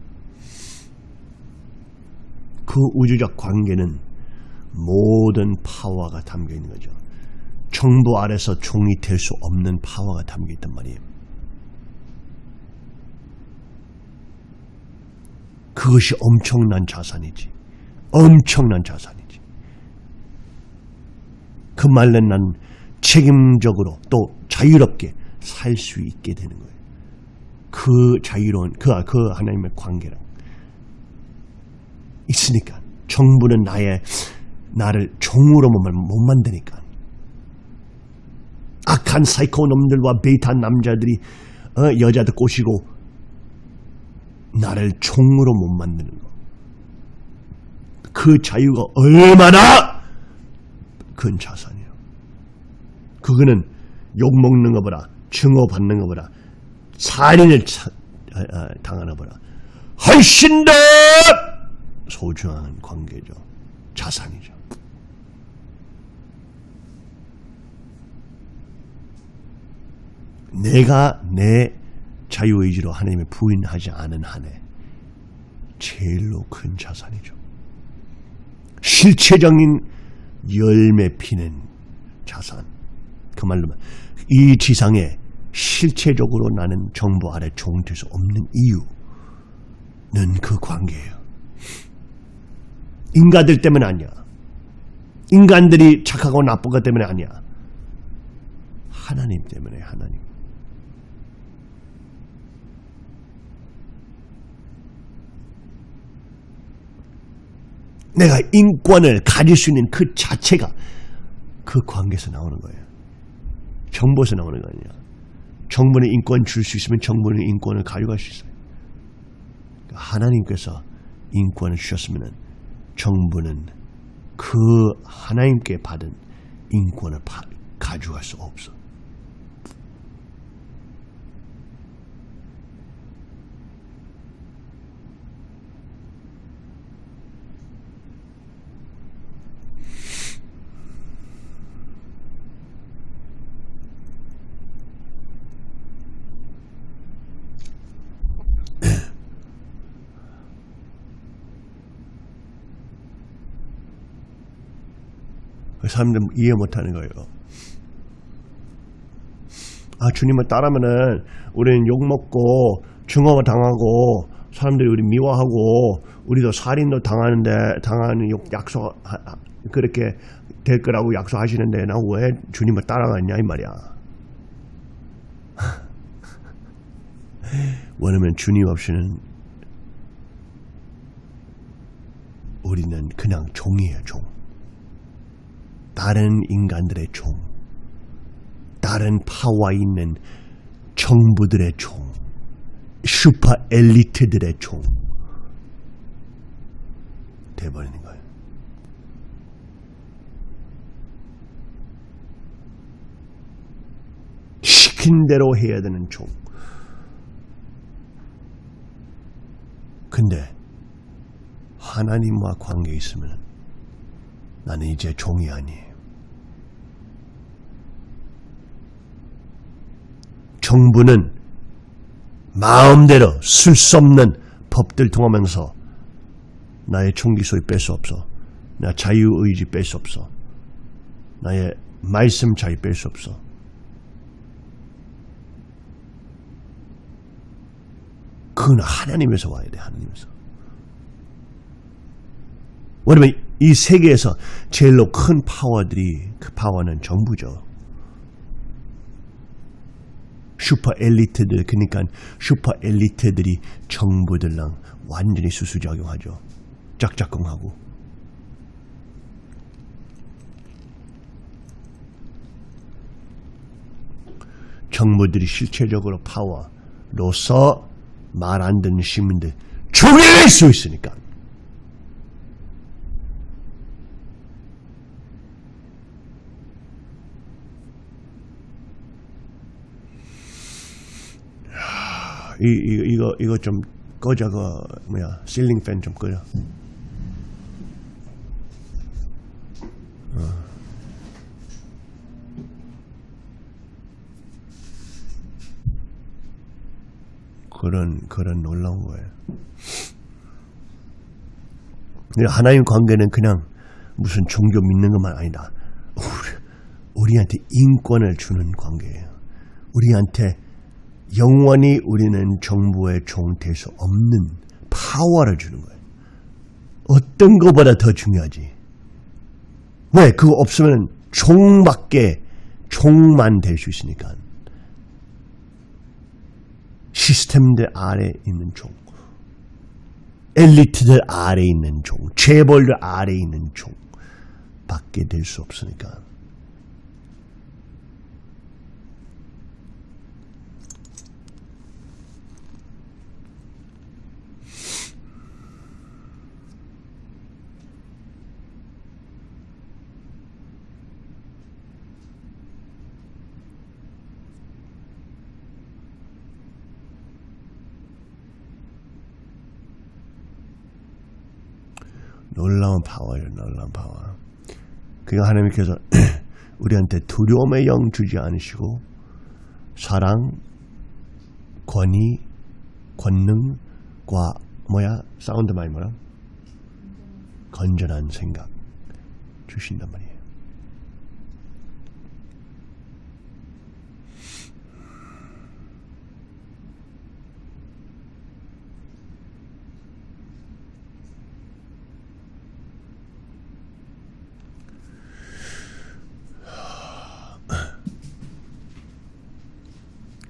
그 우주적 관계는 모든 파워가 담겨 있는 거죠. 정부 아래서 종이 될 수 없는 파워가 담겨 있단 말이에요. 그것이 엄청난 자산이지. 엄청난 자산이지. 그 말은 난 책임적으로 또 자유롭게 살 수 있게 되는 거예요. 그 자유로운, 그, 그 하나님의 관계랑. 있으니까. 정부는 나의, 나를 종으로 못 만드니까. 악한 사이코 놈들과 베이타 남자들이 어, 여자들 꼬시고 나를 종으로 못 만드는 거. 그 자유가 얼마나 큰 자산이에요. 그거는 욕 먹는 것보다 증오 받는 것보다 살인을 차, 아, 아, 당하는 것보다 훨씬 더 소중한 관계죠. 자산이죠. 내가 내 자유의지로 하나님의 부인하지 않은 한에 제일로 큰 자산이죠. 실체적인 열매 피는 자산. 그 말로 이 지상에 실체적으로 나는 정부 아래 종될 수 없는 이유는 그 관계예요. 인간들 때문에 아니야. 인간들이 착하고 나쁘고 때문에 아니야. 하나님 때문에 하나님. 내가 인권을 가질 수 있는 그 자체가 그 관계에서 나오는 거예요. 정부에서 나오는 거 아니야. 정부는 인권 줄 수 있으면 정부는 인권을 가져갈 수 있어요. 그러니까 하나님께서 인권을 주셨으면 정부는 그 하나님께 받은 인권을 파- 가져갈 수 없어. 사람들 이해 못하는 거예요. 아 주님을 따르면은 우리는 욕 먹고 증오 당하고 사람들이 우리 미워하고 우리도 살인도 당하는데 당하는 욕 약속 그렇게 될 거라고 약속하시는데 나 왜 주님을 따라가냐 이 말이야. 왜냐면 주님 없이는 우리는 그냥 종이에요 종. 다른 인간들의 종, 다른 파워 있는 정부들의 종, 슈퍼 엘리트들의 종 돼버리는 거예요. 시킨 대로 해야 되는 종. 근데 하나님과 관계 있으면 나는 이제 종이 아니에요. 정부는 마음대로 쓸 수 없는 법들 통하면서 나의 총기 소리 뺄 수 없어. 나 자유의지 뺄 수 없어. 나의 말씀 자유 뺄 수 없어. 그건 하나님에서 와야 돼, 하나님에서. 왜냐면 이 세계에서 제일로 큰 파워들이 그 파워는 정부죠. 슈퍼 엘리트들 그러니까 슈퍼 엘리트들이 정부들랑 완전히 수수작용하죠. 짝짝꿍하고. 정부들이 실체적으로 파워로서 말 안 듣는 시민들 죽일 수 있으니까. 이, 이, 이거, 이거 좀 꺼져, 그, 뭐야, 실링 팬 좀 꺼져. 어. 그런, 그런 놀라운 거예요. 하나님 관계는 그냥 무슨 종교 믿는 것만 아니다. 우리, 우리한테 인권을 주는 관계예요. 우리한테 영원히 우리는 정부의 종될수 없는 파워를 주는 거예요. 어떤 것보다 더 중요하지. 왜? 그거 없으면 종밖에 종만 될 수 있으니까. 시스템들 아래 있는 종. 엘리트들 아래 있는 종. 재벌들 아래 있는 종. 밖에 될 수 없으니까. 놀라운 파워예요, 놀라운 파워. 그러니까 하나님께서 우리한테 두려움의 영 주지 않으시고 사랑, 권위, 권능과 뭐야 sound mind 뭐라 건전한 생각 주신단 말이에요.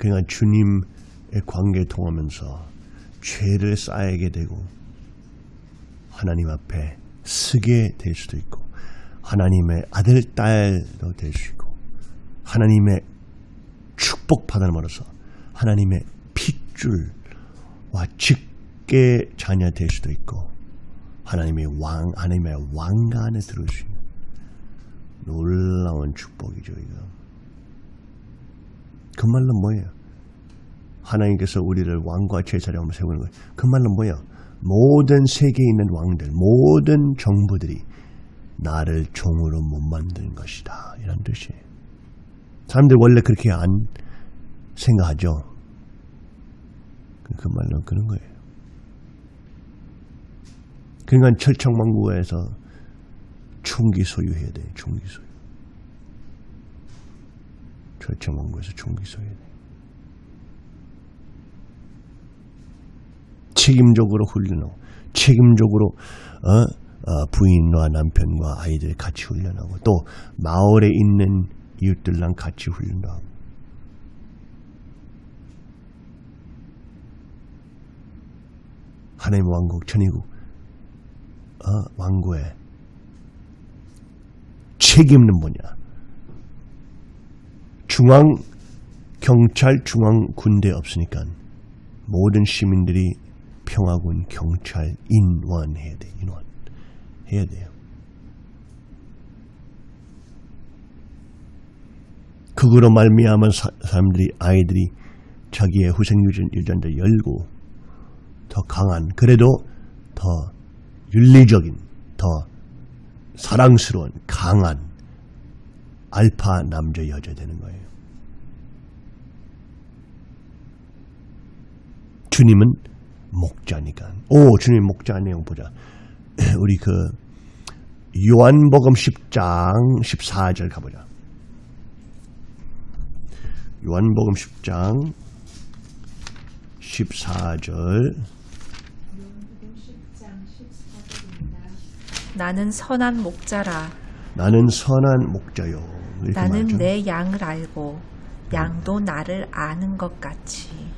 그러니까 주님의 관계 통하면서 죄를 쌓이게 되고 하나님 앞에 쓰게 될 수도 있고 하나님의 아들 딸도 될 수 있고 하나님의 축복 받음으로써 하나님의 핏줄과 직계 자녀 될 수도 있고 하나님의 왕 하나님의 왕관에 들을 수 있는 놀라운 축복이죠 이거. 그 말은 뭐예요? 하나님께서 우리를 왕과 제사장으로 세우는 거예요. 그 말은 뭐예요? 모든 세계에 있는 왕들, 모든 정부들이 나를 종으로 못 만든 것이다. 이런 뜻이에요. 사람들 원래 그렇게 안 생각하죠. 그 말은 그런 거예요. 그러니까 철창망구에서 총기 소유해야 돼. 총기 소유. 철창망구에서 총기 소유해야 돼. 책임적으로 훈련하고 책임적으로 어? 어, 부인과 남편과 아이들 같이 훈련하고 또 마을에 있는 이웃들랑 같이 훈련도 하고 하나님 왕국 천의국 어, 왕국의 책임은 뭐냐 중앙 경찰 중앙 군대 없으니까 모든 시민들이 평화군 경찰 인원 해야 돼 인원 해야 돼요. 그거로 말미암은 사, 사람들이 아이들이 자기의 후생 유전자 열고 더 강한 그래도 더 윤리적인 더 사랑스러운 강한 알파 남자 여자 되는 거예요. 주님은 목자니까. 오, 주님 목자 내용 보자. 우리 그 요한복음 10장 14절 가보자. 요한복음 10장 14절 나는 선한 목자라. 나는 선한 목자요. 나는 말하죠. 내 양을 알고 양도 나를 아는 것 같이.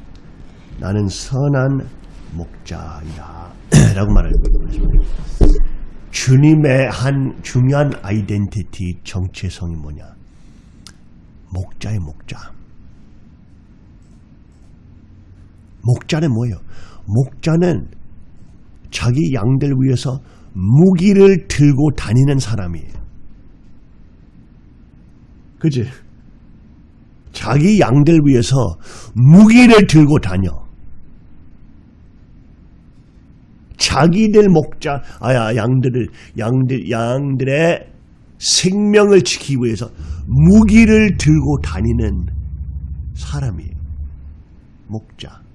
나는 선한 목자이다. 라고 거죠. 주님의 한 중요한 아이덴티티 정체성이 뭐냐? 목자의 목자. 목자는 뭐예요? 목자는 자기 양들 위해서 무기를 들고 다니는 사람이에요. 그지? 자기 양들 위해서 무기를 들고 다녀. 자기들 목자, 아야, 양들을, 양들, 양들의 생명을 지키기 위해서 무기를 들고 다니는 사람이에요. 목자.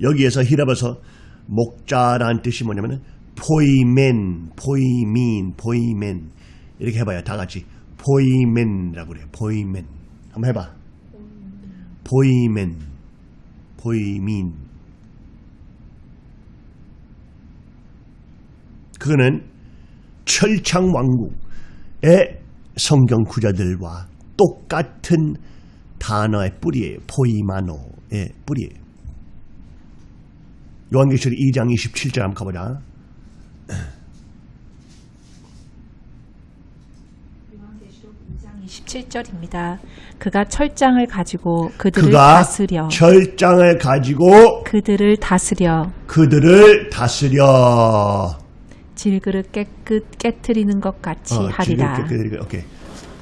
여기에서 히랍에서 목자라는 뜻이 뭐냐면 포이멘, 포이민, 포이멘 이렇게 해봐요. 다 같이 포이멘이라고 그래요. 포이멘 한번 해봐. 포이멘, 포이민 그거는 철창왕국의 성경 구자들과 똑같은 단어의 뿌리예요. 포이마노의 뿌리예요. 요한계시록 2장 27절 한번 가보자. 27절입니다. 그가 철장을 가지고 그들을 그가 다스려 철장을 가지고 그들을 다스려 그들을 다스려. 질그릇 깨끗 깨트리는 것 같이 어, 하리라. 그들이 오케이.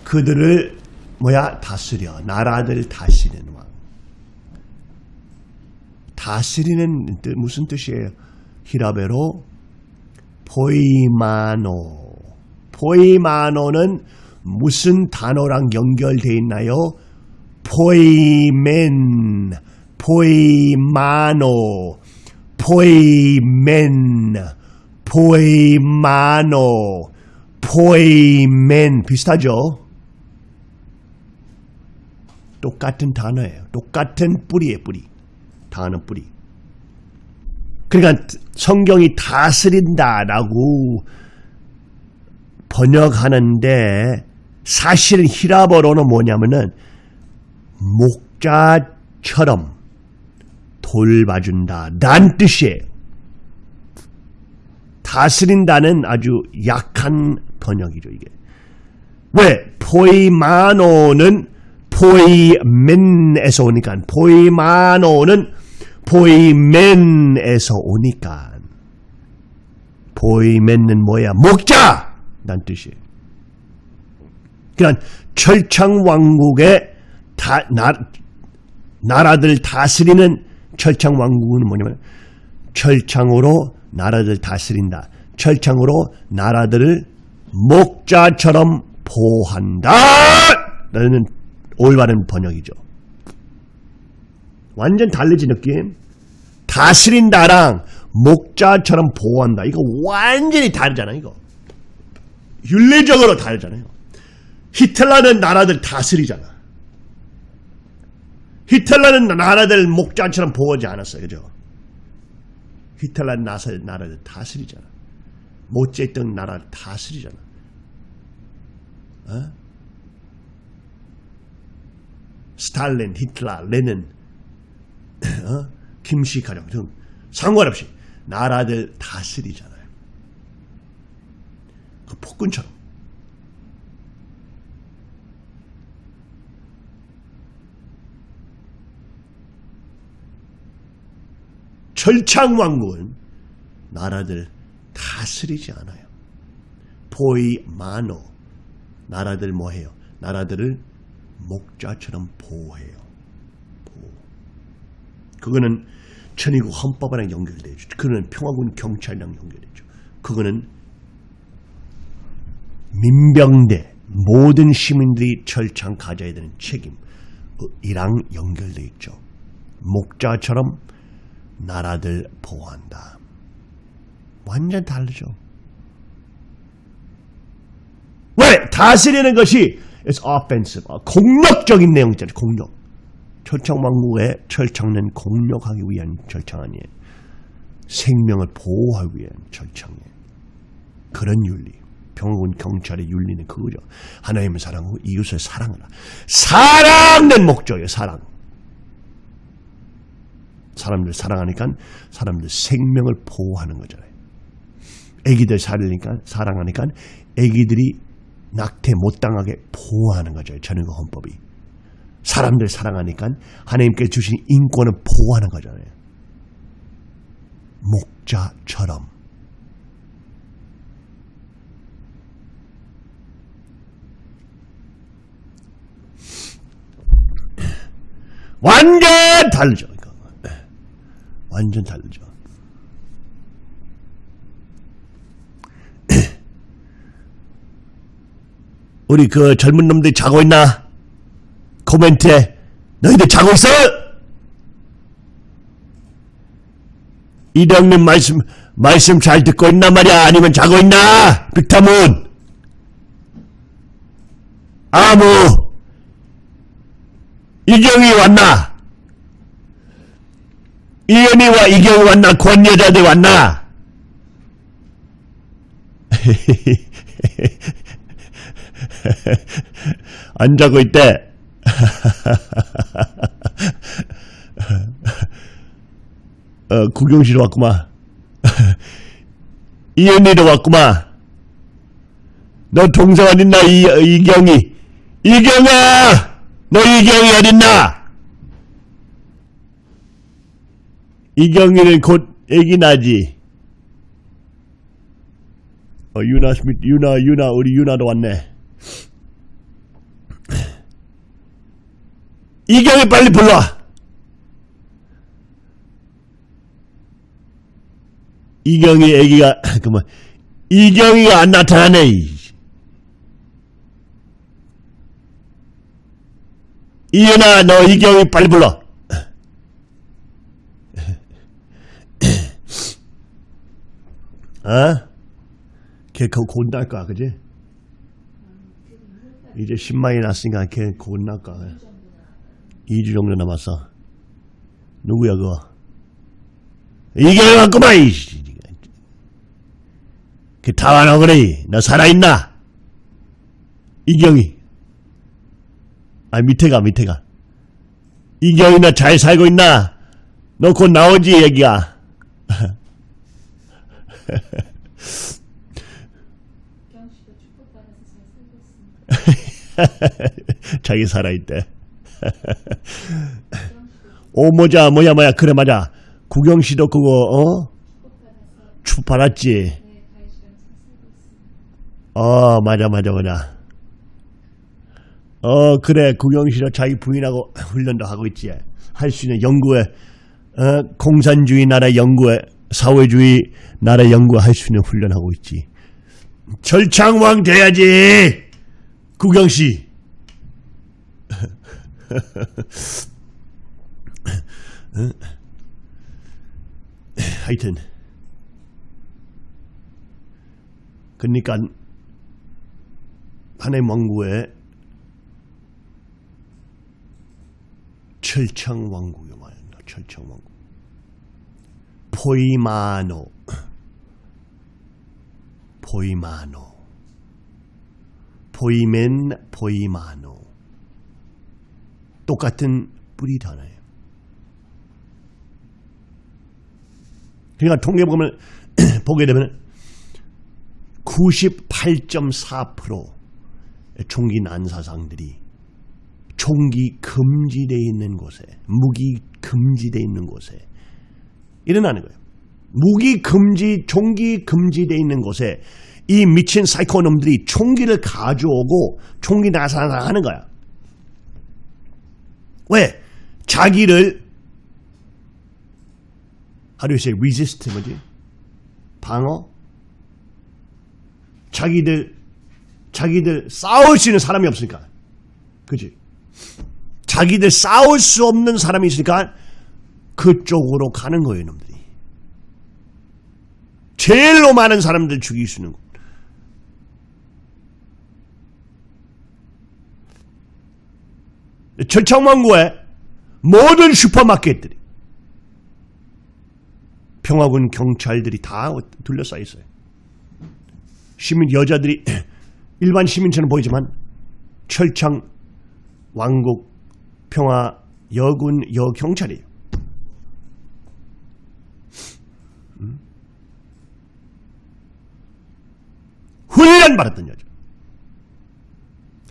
그들을 뭐야 다스려 나라들 다스리는 왕. 다스리는 뜻 무슨 뜻이에요? 히라베로 포이마노. 포이마노는 무슨 단어랑 연결되어 있나요? 포이멘, 포이마노, 포이멘, 포이마노, 포이멘 비슷하죠? 똑같은 단어예요. 똑같은 뿌리예요, 뿌리. 단어 뿌리. 그러니까 성경이 다스린다라고 번역하는데 사실은 히라버로는 뭐냐면은 목자처럼 돌봐준다. 란 뜻이에요. 다스린다는 아주 약한 번역이죠, 이게. 왜? 포이마노는 포이맨에서 오니까, 포이마노는 포이맨에서 오니까. 포이맨은 뭐야? 목자! 란 뜻이에요. 그러니까 철창왕국의 다, 나, 나라들 다스리는 철창왕국은 뭐냐면 철창으로 나라들 다스린다. 철창으로 나라들을 목자처럼 보호한다. 라는 올바른 번역이죠. 완전 달라지 느낌. 다스린다랑 목자처럼 보호한다. 이거 완전히 다르잖아, 이거. 윤리적으로 다르잖아요. 히틀러는 나라들 다스리잖아. 히틀러는 나라들 목자처럼 보호하지 않았어요. 그죠? 히틀러는 나라들, 나라들 다스리잖아. 모째있던 나라를 다스리잖아. 어? 스탈린, 히틀러, 레닌, 어? 김씨 가령 등 상관없이 나라들 다스리잖아요. 그 폭군처럼. 철창왕국은 나라들 다스리지 않아요. 포이마노 나라들 뭐해요? 나라들을 목자처럼 보호해요. 그거는 천의국 헌법이랑 연결되죠. 그거는 평화군 경찰이랑 연결되죠. 그거는 민병대 모든 시민들이 철창 가져야 되는 책임이랑 연결되어 있죠. 목자처럼 나라들 보호한다. 완전 다르죠. 왜? 다스리는 것이 is offensive. 아, 공격적인 내용이잖아요. 공격. 철창왕국의 철창은 공격하기 위한 철창 아니에요. 생명을 보호하기 위한 철창이에요. 그런 윤리. 평화군 경찰의 윤리는 그거죠. 하나님을 사랑하고 이웃을 사랑하라. 사랑된 목적이에요. 사랑. 사람들 사랑하니까 사람들 생명을 보호하는 거잖아요. 애기들 살리니까 사랑하니까 애기들이 낙태 못 당하게 보호하는 거죠. 전인과 헌법이. 사람들 사랑하니까 하나님께 주신 인권을 보호하는 거잖아요. 목자처럼. 완전 다르죠. 이거. 완전 다르죠. 우리 그 젊은 놈들이 자고 있나? 코멘트에 너희들 자고 있어? 이령님 말씀 말씀 잘 듣고 있나 말이야? 아니면 자고 있나? 빅타문 아무 이경이 왔나? 이현이와 이경이 왔나? 권여자들 왔나? 안 자고 있대. 어, 구경시로 왔구만. 이현이도 왔구만. 너 동생 어딨나, 이, 이경이. 이경아! 너 이경이 어딨나? 이경이는 곧 애기 나지. 어, 유나 유나, 유나, 우리 유나도 왔네. 이경이 빨리 불러와. 이경이 애기가, 그뭐, 이경이가 안 나타나네. 이. 이은아, 너 이경이 빨리 불러. 어? 걔곧 날 거야, 그지? 이제 10만이 났으니까 걔 곧 날 거야. 2주 정도 남았어. 누구야, 그거? 이경이 왔구만, 이. 걔다 와너 그래. 너 살아있나? 이경이. 아, 밑에 가, 밑에 가. 이경이 나 잘 살고 있나? 너 곧 나오지, 얘기야. 자기 살아있대. 오, 모자, 뭐야, 뭐야. 그래, 맞아. 구경 씨도 그거, 어? 축 받았지? 어, 맞아, 맞아, 맞아. 어, 그래. 구경 씨도 자기 부인하고 훈련도 하고 있지. 할 수 있는 연구에, 어, 공산주의 나라 연구에, 사회주의 나라 연구 할 수 있는 훈련하고 있지. 절창왕 돼야지! 구경 씨. 하여튼 그러니까 한해 왕국의 철창 왕국이 말이야 철창 왕국. 포이마노. 포이마노. 포이멘 포이마노 똑같은 뿌리 단어예요. 그러니까 통계 보면 보게 되면 98.4% 총기 난사상들이 총기 금지되어 있는 곳에 무기 금지되어 있는 곳에 일어나는 거예요. 무기 금지, 총기 금지되어 있는 곳에 이 미친 사이코놈들이 총기를 가져오고 총기 나사하는 거야. 왜? 자기를 how do you say resist 뭐지? 방어? 자기들 자기들 싸울 수 있는 사람이 없으니까. 그지? 자기들 싸울 수 없는 사람이 있으니까 그쪽으로 가는 거예요, 놈들이. 제일로 많은 사람들 죽일 수 있는 거. 철창왕국의 모든 슈퍼마켓들이 평화군 경찰들이 다 둘러싸여 있어요. 시민 여자들이 일반 시민처럼 보이지만 철창 왕국 평화 여군 여경찰이에요. 음? 훈련 받았던 여자.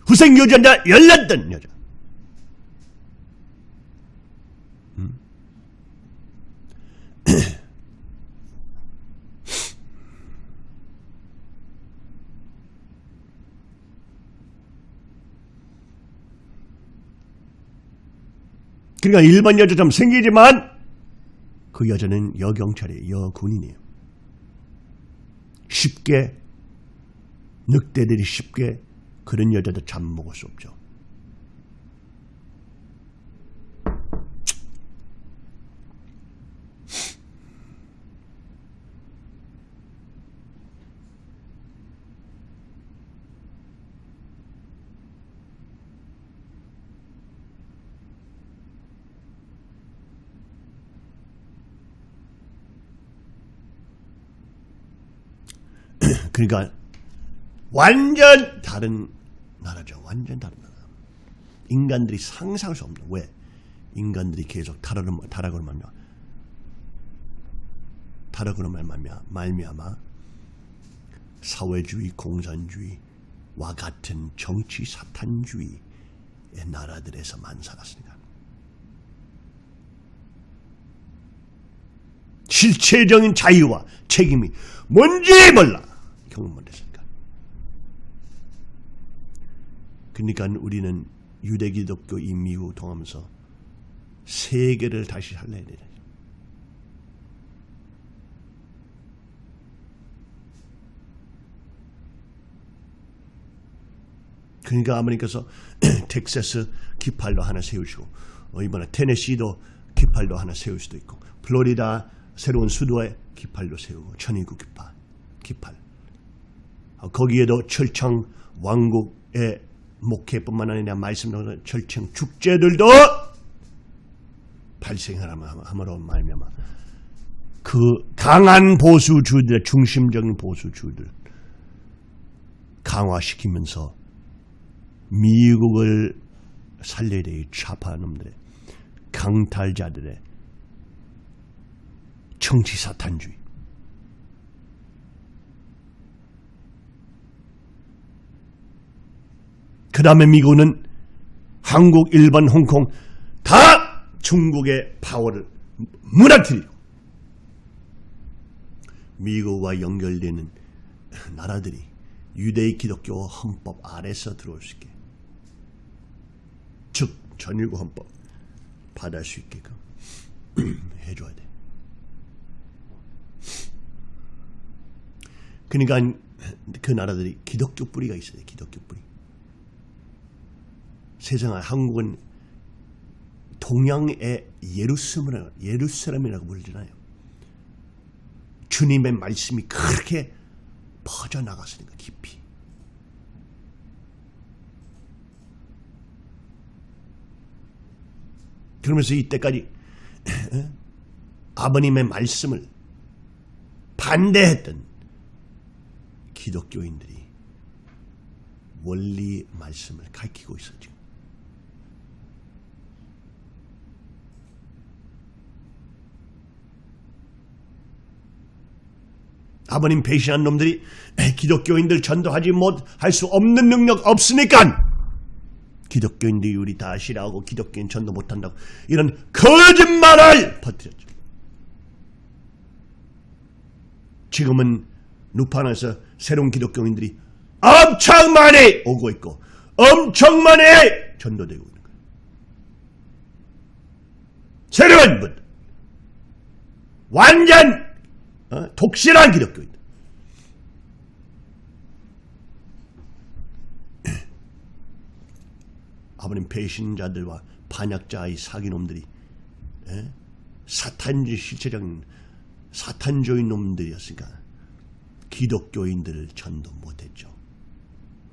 후생 유전자 열렸던 여자. 그러니까 일반 여자처럼 생기지만 그 여자는 여경찰이에요. 여군인이에요. 쉽게 늑대들이 쉽게 그런 여자도 잡먹을 수 없죠. 그러니까 완전 다른 나라죠. 완전 다른 나라. 인간들이 상상할 수 없는 왜? 인간들이 계속 타락을 타락으로 말며 타락으로 말미암아 말미암아 사회주의, 공산주의와 같은 정치 사탄주의의 나라들에서만 살았으니까. 실체적인 자유와 책임이 뭔지 몰라. 경험을 했으니까. 그러니까 우리는 유대 기독교 인미후 통하면서 세계를 다시 살려야 되는 그러니까 아버님께서 텍사스 기팔로 하나 세우시고 어, 이번에 테네시도 기팔로 하나 세울 수도 있고 플로리다 새로운 수도에 기팔로 세우고 천의국 기팔 기팔 어, 거기에도 철창 왕국의 목회뿐만 아니라 말씀으로 철창 축제들도 발생함으로 말미암아 그 강한 보수주들 중심적인 보수주들 강화시키면서 미국을 살려야 돼. 이 좌파 놈들의 강탈자들의 정치 사탄주의. 그 다음에 미국은 한국, 일본, 홍콩 다 중국의 파워를 무너뜨리고 미국과 연결되는 나라들이 유대의 기독교 헌법 아래서 들어올 수 있게 즉 전일국 헌법 받을 수 있게끔 해줘야 돼. 그러니까 그 나라들이 기독교 뿌리가 있어야 돼. 기독교 뿌리. 세상에 한국은 동양의 예루살렘이라고, 예루살렘이라고 부르잖아요. 주님의 말씀이 그렇게 퍼져나갔으니까 깊이. 그러면서 이때까지 아버님의 말씀을 반대했던 기독교인들이 원리 말씀을 가르치고 있었죠. 아버님 배신한 놈들이 기독교인들 전도하지 못할 수 없는 능력 없으니까 기독교인들이 우리 다 싫어하고 기독교인 전도 못한다고 이런 거짓말을 퍼뜨렸죠. 지금은 누판에서 새로운 기독교인들이 엄청 많이 오고 있고 엄청 많이 전도되고 있는 거예요. 새로운 분 완전 어? 독실한 기독교인. 아버님 배신자들과 반역자의 사기놈들이 에? 사탄주의 실체적인 사탄주의 놈들이었으니까 기독교인들을 전도 못했죠.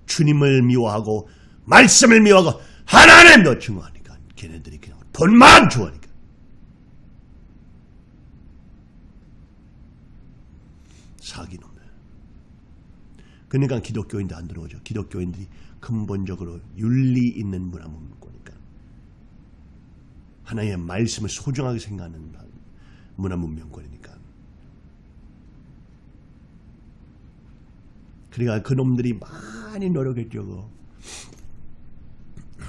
주님을 미워하고 말씀을 미워하고 하나님도 증오하니까 걔네들이 그냥 돈만 좋아하니까 사기놈들. 그러니까 기독교인들 안 들어오죠. 기독교인들이 근본적으로 윤리 있는 문화 문고니까 하나의 말씀을 소중하게 생각하는 문화 문명권이니까. 그러니까 그놈들이 많이 노력했죠.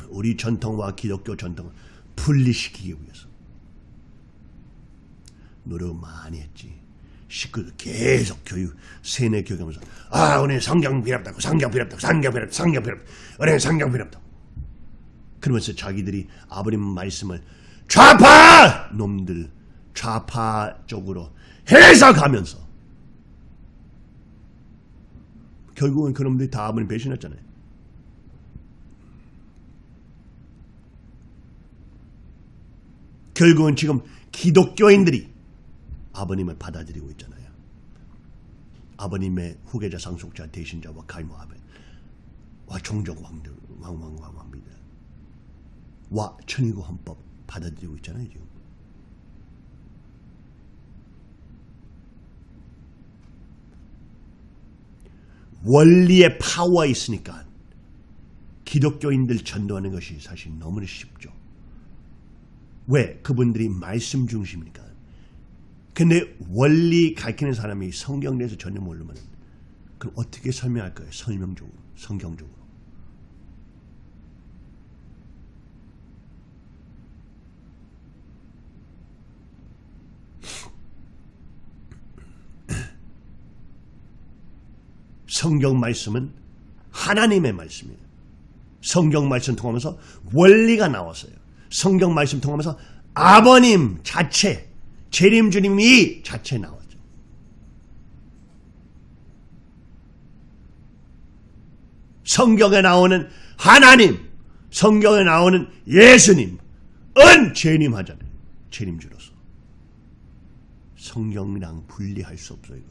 우리 전통과 기독교 전통을 분리시키기 위해서 노력 많이 했지. 식구들 계속 교육, 세뇌 교육하면서. 아, 우리는 성경 없다고, 성경 없다고, 성경 성경 필요 없다고, 우리는 성경 없다고. 그러면서 자기들이 아버님 말씀을 좌파! 놈들, 좌파 쪽으로 해석하면서. 결국은 그놈들이 다 아버님 배신했잖아요. 결국은 지금 기독교인들이 아버님을 받아들이고 있잖아요. 아버님의 후계자 상속자 대신자와 갈모 아벨 와 종족 왕들 왕왕왕 왕비들 와 천의국 헌법 받아들이고 있잖아요 지금. 원리의 파워가 있으니까 기독교인들 전도하는 것이 사실 너무나 쉽죠. 왜? 그분들이 말씀 중심이니까. 근데 원리 가르치는 사람이 성경 내에서 전혀 모르면 그럼 어떻게 설명할 거예요? 설명적으로, 성경적으로. 성경 말씀은 하나님의 말씀이에요. 성경 말씀 통하면서 원리가 나왔어요. 성경 말씀 통하면서 아버님 자체, 재림 주님이 자체 나왔죠. 성경에 나오는 하나님, 성경에 나오는 예수님, 은 재림 하잖아요. 재림주로서. 성경이랑 분리할 수 없어요.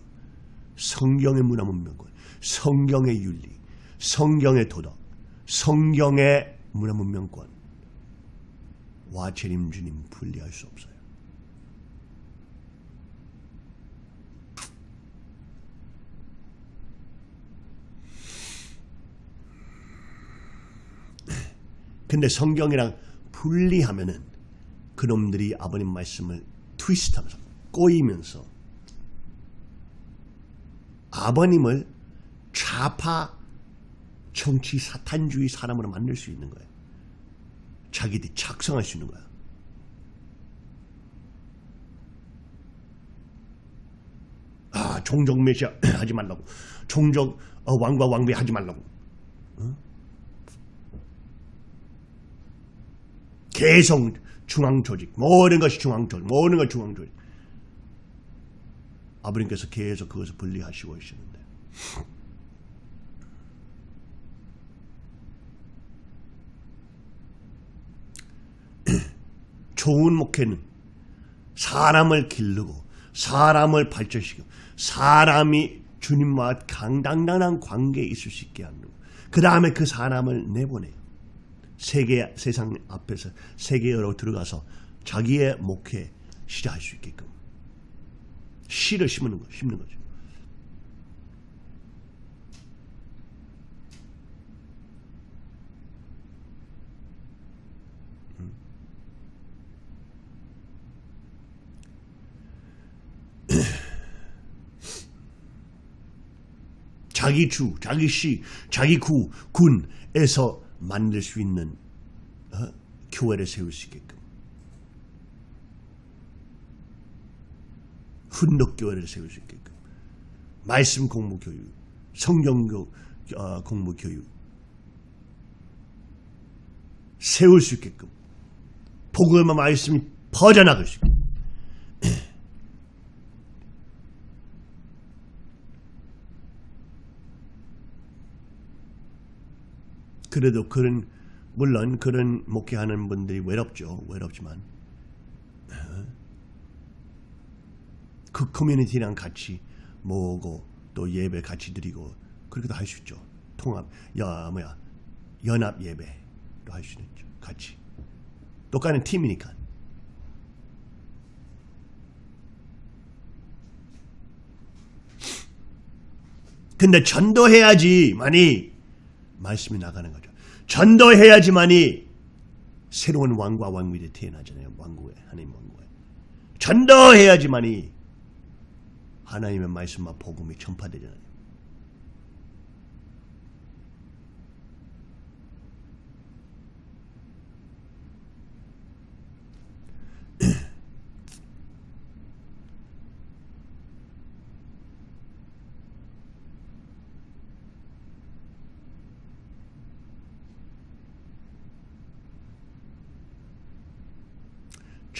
성경의 문화 문명권, 성경의 윤리, 성경의 도덕, 성경의 문화 문명권, 와 재림 주님 분리할 수 없어요. 근데 성경이랑 분리하면은 그놈들이 아버님 말씀을 트위스트하면서 꼬이면서 아버님을 좌파 정치 사탄주의 사람으로 만들 수 있는 거예요. 자기들이 작성할 수 있는 거야. 아, 종족 메시아 하지 말라고. 종족 어, 왕과 왕비 하지 말라고. 어? 계속 중앙 조직, 모든 것이 중앙 조직, 모든 것이 중앙 조직. 아버님께서 계속 그것을 분리하시고 계시는데. 좋은 목회는 사람을 기르고 사람을 발전시키고 사람이 주님과 강당당한 관계에 있을 수 있게 하는 그 다음에 그 사람을 내보내요. 세계 세상 앞에서 세계로 들어가서 자기의 목회 시작할 수 있게끔 씨를 심는 거 심는 거죠. 자기 주, 자기 시, 자기 구, 군에서 만들 수 있는 어? 교회를 세울 수 있게끔. 훈독 교회를 세울 수 있게끔. 말씀 공부 교육, 성경 교, 어, 공부 교육. 세울 수 있게끔. 복음의 말씀이 퍼져나갈 수 있게끔 그래도 그런 물론 그런 목회하는 분들이 외롭죠. 외롭지만 어? 그 커뮤니티랑 같이 모으고 또 예배 같이 드리고 그렇게도 할 수 있죠. 통합 야 뭐야 연합 예배도 할 수 있죠. 같이 똑같은 팀이니까. 근데 전도해야지만이 말씀이 나가는 거죠. 전도해야지만이 새로운 왕과 왕비들이 태어나잖아요. 왕국에 하나님 왕국에 전도해야지만이 하나님의 말씀과 복음이 전파되잖아요.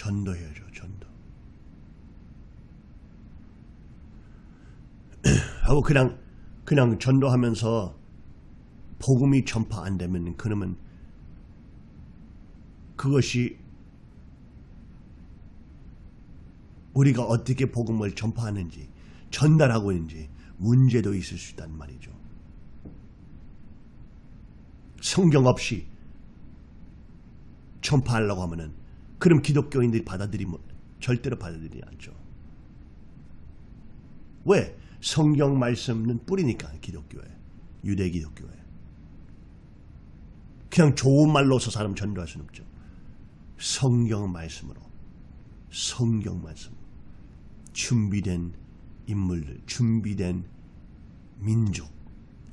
전도해야죠. 전도. 하고 그냥 그냥 전도하면서 복음이 전파 안 되면 그러면 그것이 우리가 어떻게 복음을 전파하는지 전달하고 있는지 문제도 있을 수 있단 말이죠. 성경 없이 전파하려고 하면은 그럼 기독교인들이 받아들이면 절대로 받아들이지 않죠. 왜? 성경 말씀은 뿌리니까 기독교에 유대 기독교에. 그냥 좋은 말로서 사람 전도할 수는 없죠. 성경 말씀으로 성경 말씀. 준비된 인물들 준비된 민족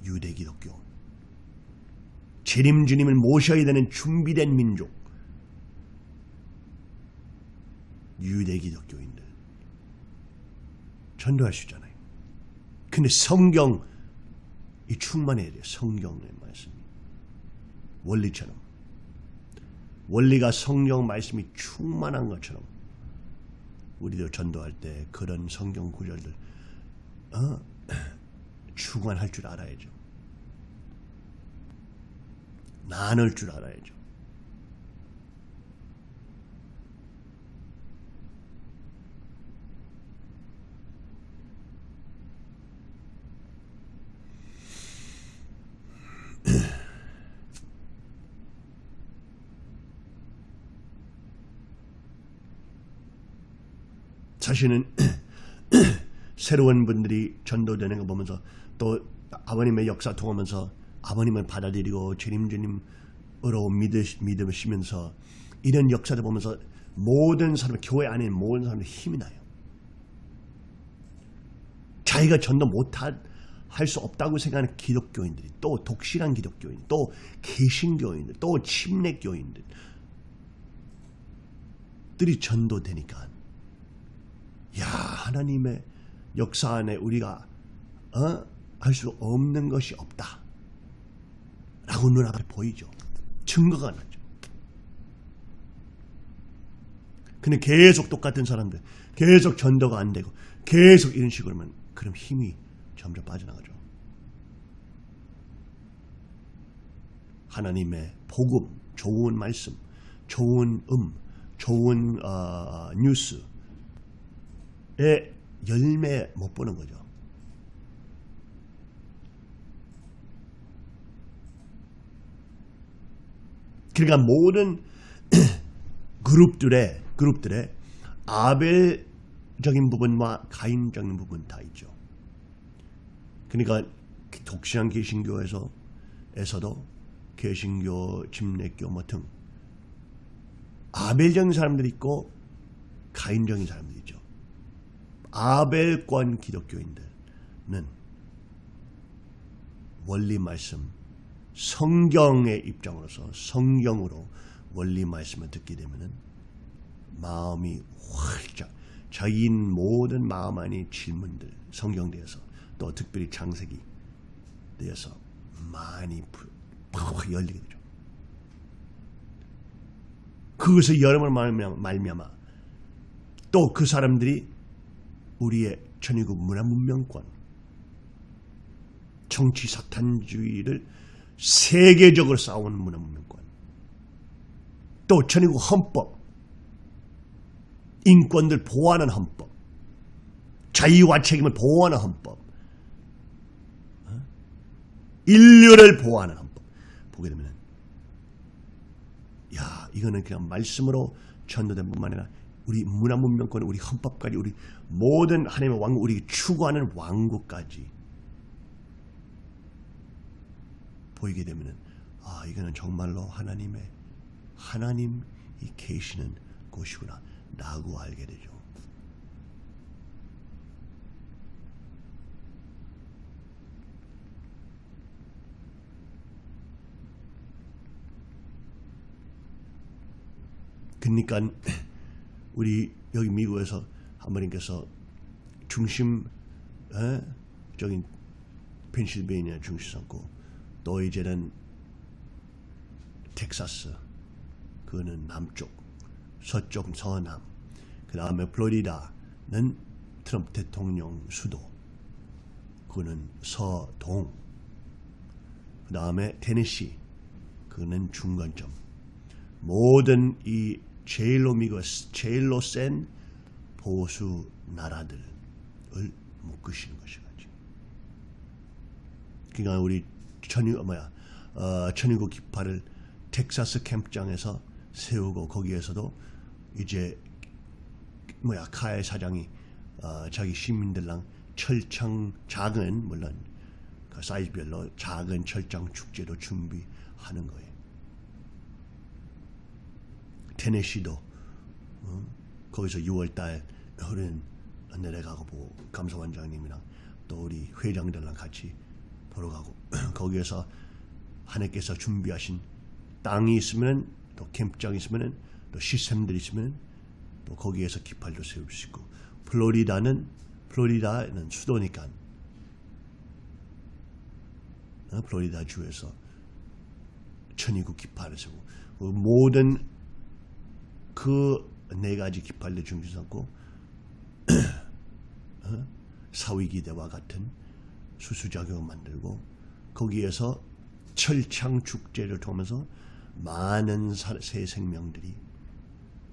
유대 기독교. 재림 주님을 모셔야 되는 준비된 민족. 유대 기독교인들. 전도할 수 있잖아요. 근데 성경 이 충만해야 돼요. 성경의 말씀이. 원리처럼. 원리가 성경 말씀이 충만한 것처럼 우리도 전도할 때 그런 성경 구절들 어? 주관할 줄 알아야죠. 나눌 줄 알아야죠. 사실은 새로운 분들이 전도되는 거 보면서 또 아버님의 역사 통하면서 아버님을 받아들이고 주님 주님 믿으- 믿으시면서 이런 역사를 보면서 모든 사람, 교회 안에 모든 사람들 힘이 나요. 자기가 전도 못할 수 없다고 생각하는 기독교인들이 또 독실한 기독교인, 또 개신교인들, 또 침례교인들 들이 전도되니까 야 하나님의 역사 안에 우리가 어? 할 수 없는 것이 없다. 라고 눈앞에 보이죠. 증거가 나죠. 근데 계속 똑같은 사람들 계속 전도가 안 되고 계속 이런 식으로 하면 그럼 힘이 점점 빠져나가죠. 하나님의 복음, 좋은 말씀, 좋은 음, 좋은 어, 뉴스 의 열매 못 보는 거죠. 그러니까 모든 그룹들의 그룹들의 아벨적인 부분과 가인적인 부분 다 있죠. 그러니까 독실한 개신교에서 에서도 개신교, 침례교 뭐등 아벨적인 사람들이 있고 가인적인 사람들이 있죠. 아벨권 기독교인들은 원리 말씀, 성경의 입장으로서 성경으로 원리 말씀을 듣게 되면은 마음이 활짝 자기 모든 마음 안의 질문들 성경대에서 또 특별히 창세기 대해서 많이 팍 열리게 되죠. 그것을 여름을 말미암아 또 그 사람들이 우리의 천의국 문화 문명권 정치 사탄주의를 세계적으로 싸우는 문화 문명권 또 천의국 헌법 인권들 보호하는 헌법 자유와 책임을 보호하는 헌법 어? 인류를 보호하는 헌법 보게 되면 야 이거는 그냥 말씀으로 전도된 뿐만 아니라 우리 문화 문명권 우리 헌법까지 우리 모든 하나님의 왕국 우리 추구하는 왕국까지 보이게 되면은 아 이거는 정말로 하나님의 하나님이 계시는 곳이구나 라고 알게 되죠. 그러니까 우리 여기 미국에서 하모님께서 중심 에? 적인 펜실베이니아 중심 삼고 또 이제는 텍사스 그거는 남쪽 서쪽 서남 그 다음에 플로리다는 트럼프 대통령 수도 그거는 서동 그 다음에 테네시 그거는 중간점 모든 이 제일로 미국 제일로 센 보수 나라들을 묶으시는 것이가지. 그러니까 우리 천유 뭐야 어, 천유국 깃발을 텍사스 캠프장에서 세우고 거기에서도 이제 뭐야 카의 사장이 어, 자기 시민들랑 철창 작은 물론 그 사이즈별로 작은 철장 축제도 준비하는 거예요. 테네시도 어? 거기서 6월달 흐른 내려가고 보고 감사원장님이랑 또 우리 회장들랑 같이 보러 가고 거기에서 하나님께서 준비하신 땅이 있으면 또 캠프장이 있으면 또 시스템들이 있으면 또 거기에서 깃발도 세울 수 있고 플로리다는 플로리다는 수도니까 어? 플로리다 주에서 천이국 깃발을 세우고 모든 그 네 가지 깃발을 중심 삼고 어? 사위기대와 같은 수수작용을 만들고 거기에서 철창 축제를 통하면서 많은 새 생명들이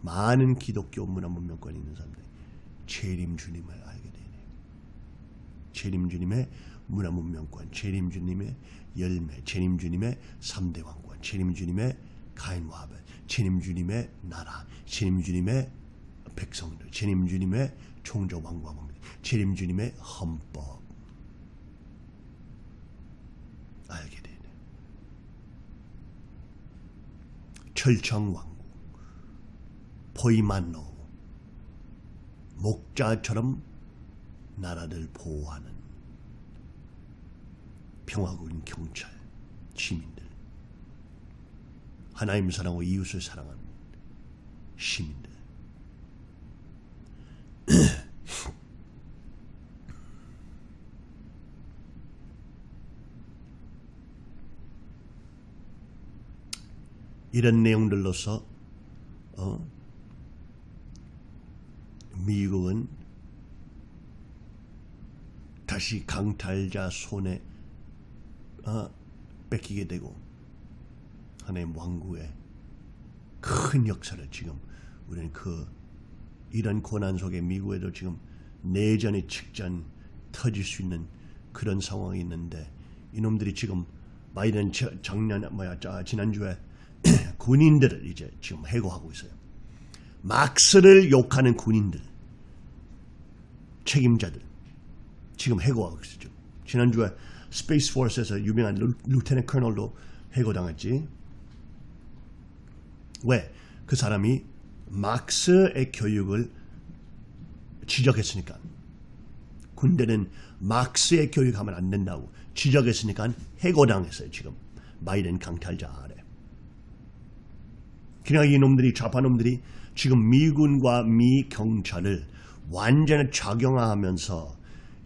많은 기독교 문화 문명권이 있는 사람들이 재림 주님을 알게 되네요. 재림 주님의 문화 문명권, 재림 주님의 열매, 재림 주님의 3대 왕권, 재림 주님의 가인과 아 벨, 재림 주님의 나라, 재림 주님의 백성들, 재림 주님의 총조 왕과 왕, 재림 주님의 헌법 알게 되네. 철청 왕국, 포이만노, 목자처럼 나라를 보호하는 평화국인 경찰, 시민들, 하나님 사랑하고 이웃을 사랑하는 시민들. 이런 내용들로서 어, 미국은 다시 강탈자 손에 어, 뺏기게 되고 하나님 왕국의 큰 역사를 지금 우리는 그 이런 고난 속에 미국에도 지금 내전이 직전 터질 수 있는 그런 상황이 있는데 이놈들이 지금 바이든 저- 작년 뭐야 자, 지난주에 군인들을 이제 지금 해고하고 있어요. 막스를 욕하는 군인들 책임자들 지금 해고하고 있어요. 지난주에 Space Force에서 유명한 lieu, lieutenant colonel도 해고당했지. 왜? 그 사람이 막스의 교육을 지적했으니까. 군대는 막스의 교육하면 안 된다고 지적했으니까 해고당했어요. 지금 바이든 강탈자 아래. 그냥 이놈들이 좌파놈들이 지금 미군과 미 경찰을 완전히 작용화하면서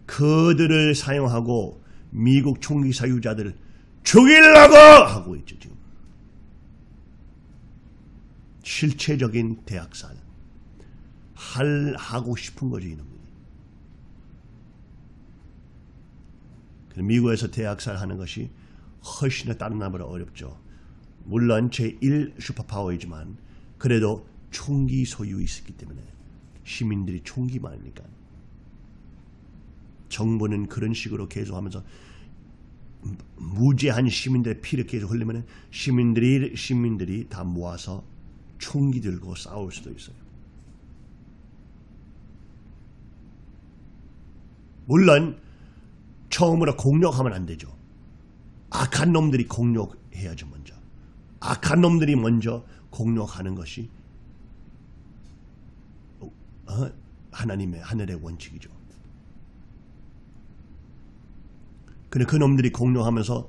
그들을 사용하고 미국 총기 사유자들을 죽이려고 하고 있죠 지금. 실체적인 대학살 할 하고 싶은 거죠. 그래서 미국에서 대학살 하는 것이 훨씬 더 다른 나라보다 어렵죠. 물론 제1 슈퍼파워이지만 그래도 총기 소유 있었기 때문에 시민들이 총기 많으니까 정부는 그런 식으로 계속하면서 무제한 시민들의 피를 계속 흘리면 시민들이 시민들이 다 모아서 총기 들고 싸울 수도 있어요. 물론 처음으로 공격하면 안 되죠. 악한 놈들이 공격해야죠 먼저. 악한 놈들이 먼저 공격하는 것이 어? 하나님의 하늘의 원칙이죠. 근데 그 놈들이 공격하면서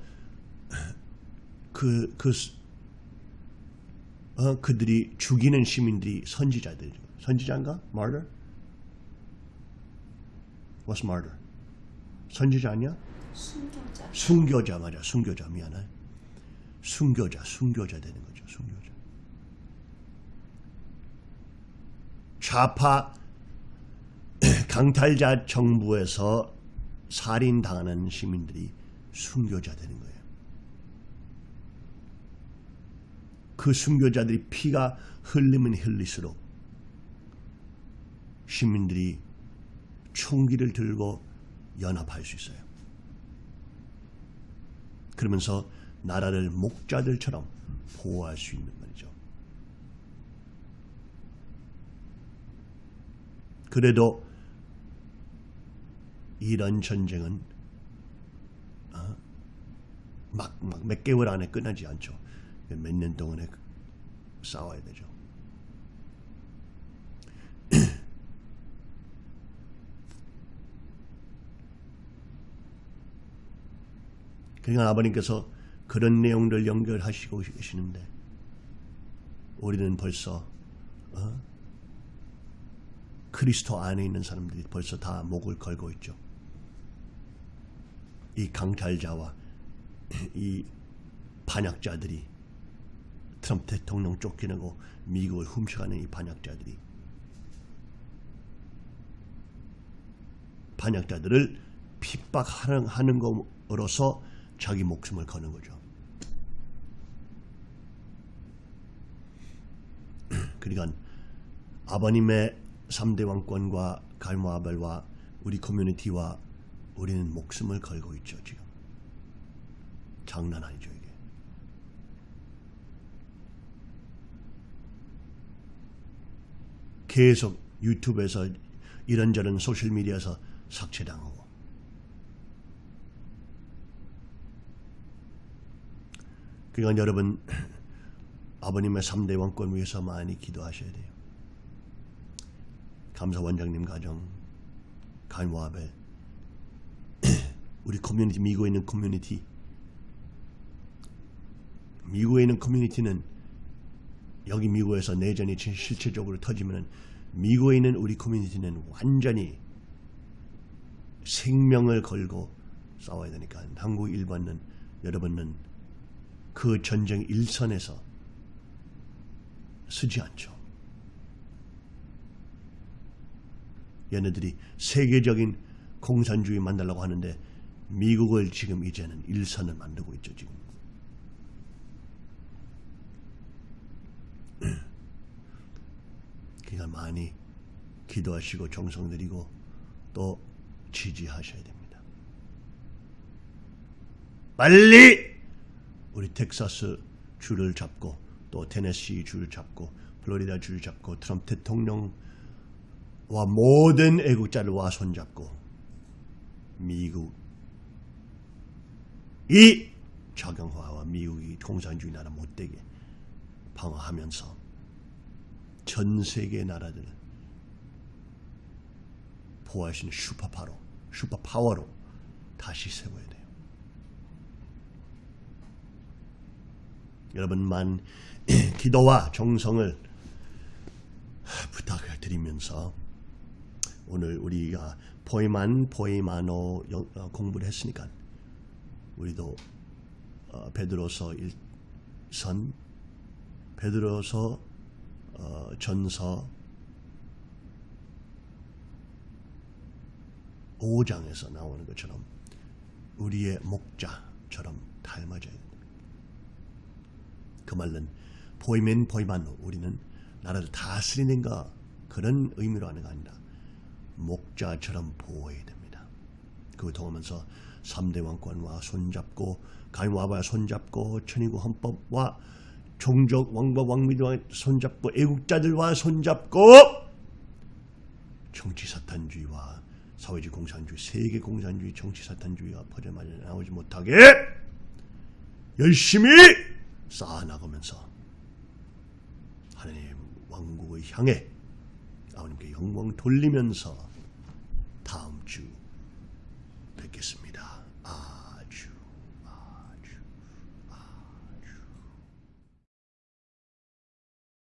그, 그, 어, 그들이 죽이는 시민들이 선지자들이죠. 선지자인가? Martyr? What's martyr? 선지자 아니야? 순교자. 순교자 맞아. 순교자 미안해. 순교자, 순교자 되는 거죠. 순교자. 좌파 강탈자 정부에서 살인당하는 시민들이 순교자 되는 거예요. 그 순교자들이 피가 흘리면 흘릴수록 시민들이 총기를 들고 연합할 수 있어요. 그러면서 나라를 목자들처럼 보호할 수 있는 말이죠. 그래도 이런 전쟁은 어, 막, 막 몇 개월 안에 끝나지 않죠. 몇 년 동안에 싸워야 되죠. 그러니까 아버님께서 그런 내용들 연결하시고 계시는데 우리는 벌써 어? 그리스도 안에 있는 사람들이 벌써 다 목을 걸고 있죠. 이 강탈자와 이 반역자들이 트럼프 대통령 쫓겨내고 미국을 훔쳐가는 이 반역자들이 반역자들을 핍박하는 하는 것으로서 자기 목숨을 거는 거죠. 그러니까 아버님의 3대 왕권과 갈모아벨과 우리 커뮤니티와 우리는 목숨을 걸고 있죠 지금. 장난 아니죠 이게. 계속 유튜브에서 이런저런 소셜미디어에서 삭제당하고 그러니까 여러분 아버님의 3대 왕권 위해서 많이 기도하셔야 돼요. 감사 원장님 가정, 가인과 아벨, 우리 커뮤니티, 미국에 있는 커뮤니티, 미국에 있는 커뮤니티는 여기 미국에서 내전이 진- 실체적으로 터지면 미국에 있는 우리 커뮤니티는 완전히 생명을 걸고 싸워야 되니까 한국 일반은 여러분은 그 전쟁 일선에서 쓰지 않죠. 얘네들이 세계적인 공산주의 만들려고 하는데 미국을 지금 이제는 일선을 만들고 있죠 지금. 그러니까 많이 기도하시고 정성 들이고 또 지지하셔야 됩니다. 빨리 우리 텍사스 줄을 잡고 또 테네시 줄을 잡고 플로리다 줄을 잡고 트럼프 대통령과 모든 애국자들과 손잡고 미국 이 자경화와 미국이 공산주의 나라 못되게 방어하면서 전 세계 나라들 보호할 수 있는 슈퍼파로 슈퍼파워로 다시 세워야 돼요. 여러분만 기도와 정성을 부탁을 드리면서 오늘 우리가 포이만 포이마노 영- 어, 공부를 했으니까 우리도 어, 베드로서 1선 베드로서 어, 전서 5장에서 나오는 것처럼 우리의 목자처럼 닮아져야 됩니다. 그 말은 보이면 보이만 우리는 나라를 다스리는가 그런 의미로 하는 게 아니라 목자처럼 보호해야 됩니다. 그걸 통하면서 3대 왕권과 손잡고 가인와바 손잡고 천의국 헌법과 종족 왕법 왕비와 손잡고 애국자들과 손잡고 정치 사탄주의와 사회주의 공산주의 세계 공산주의 정치 사탄주의가 퍼져나지 나오지 못하게 열심히 쌓아나가면서 하나님의 왕국을 향해 아버님께 영광 돌리면서 다음 주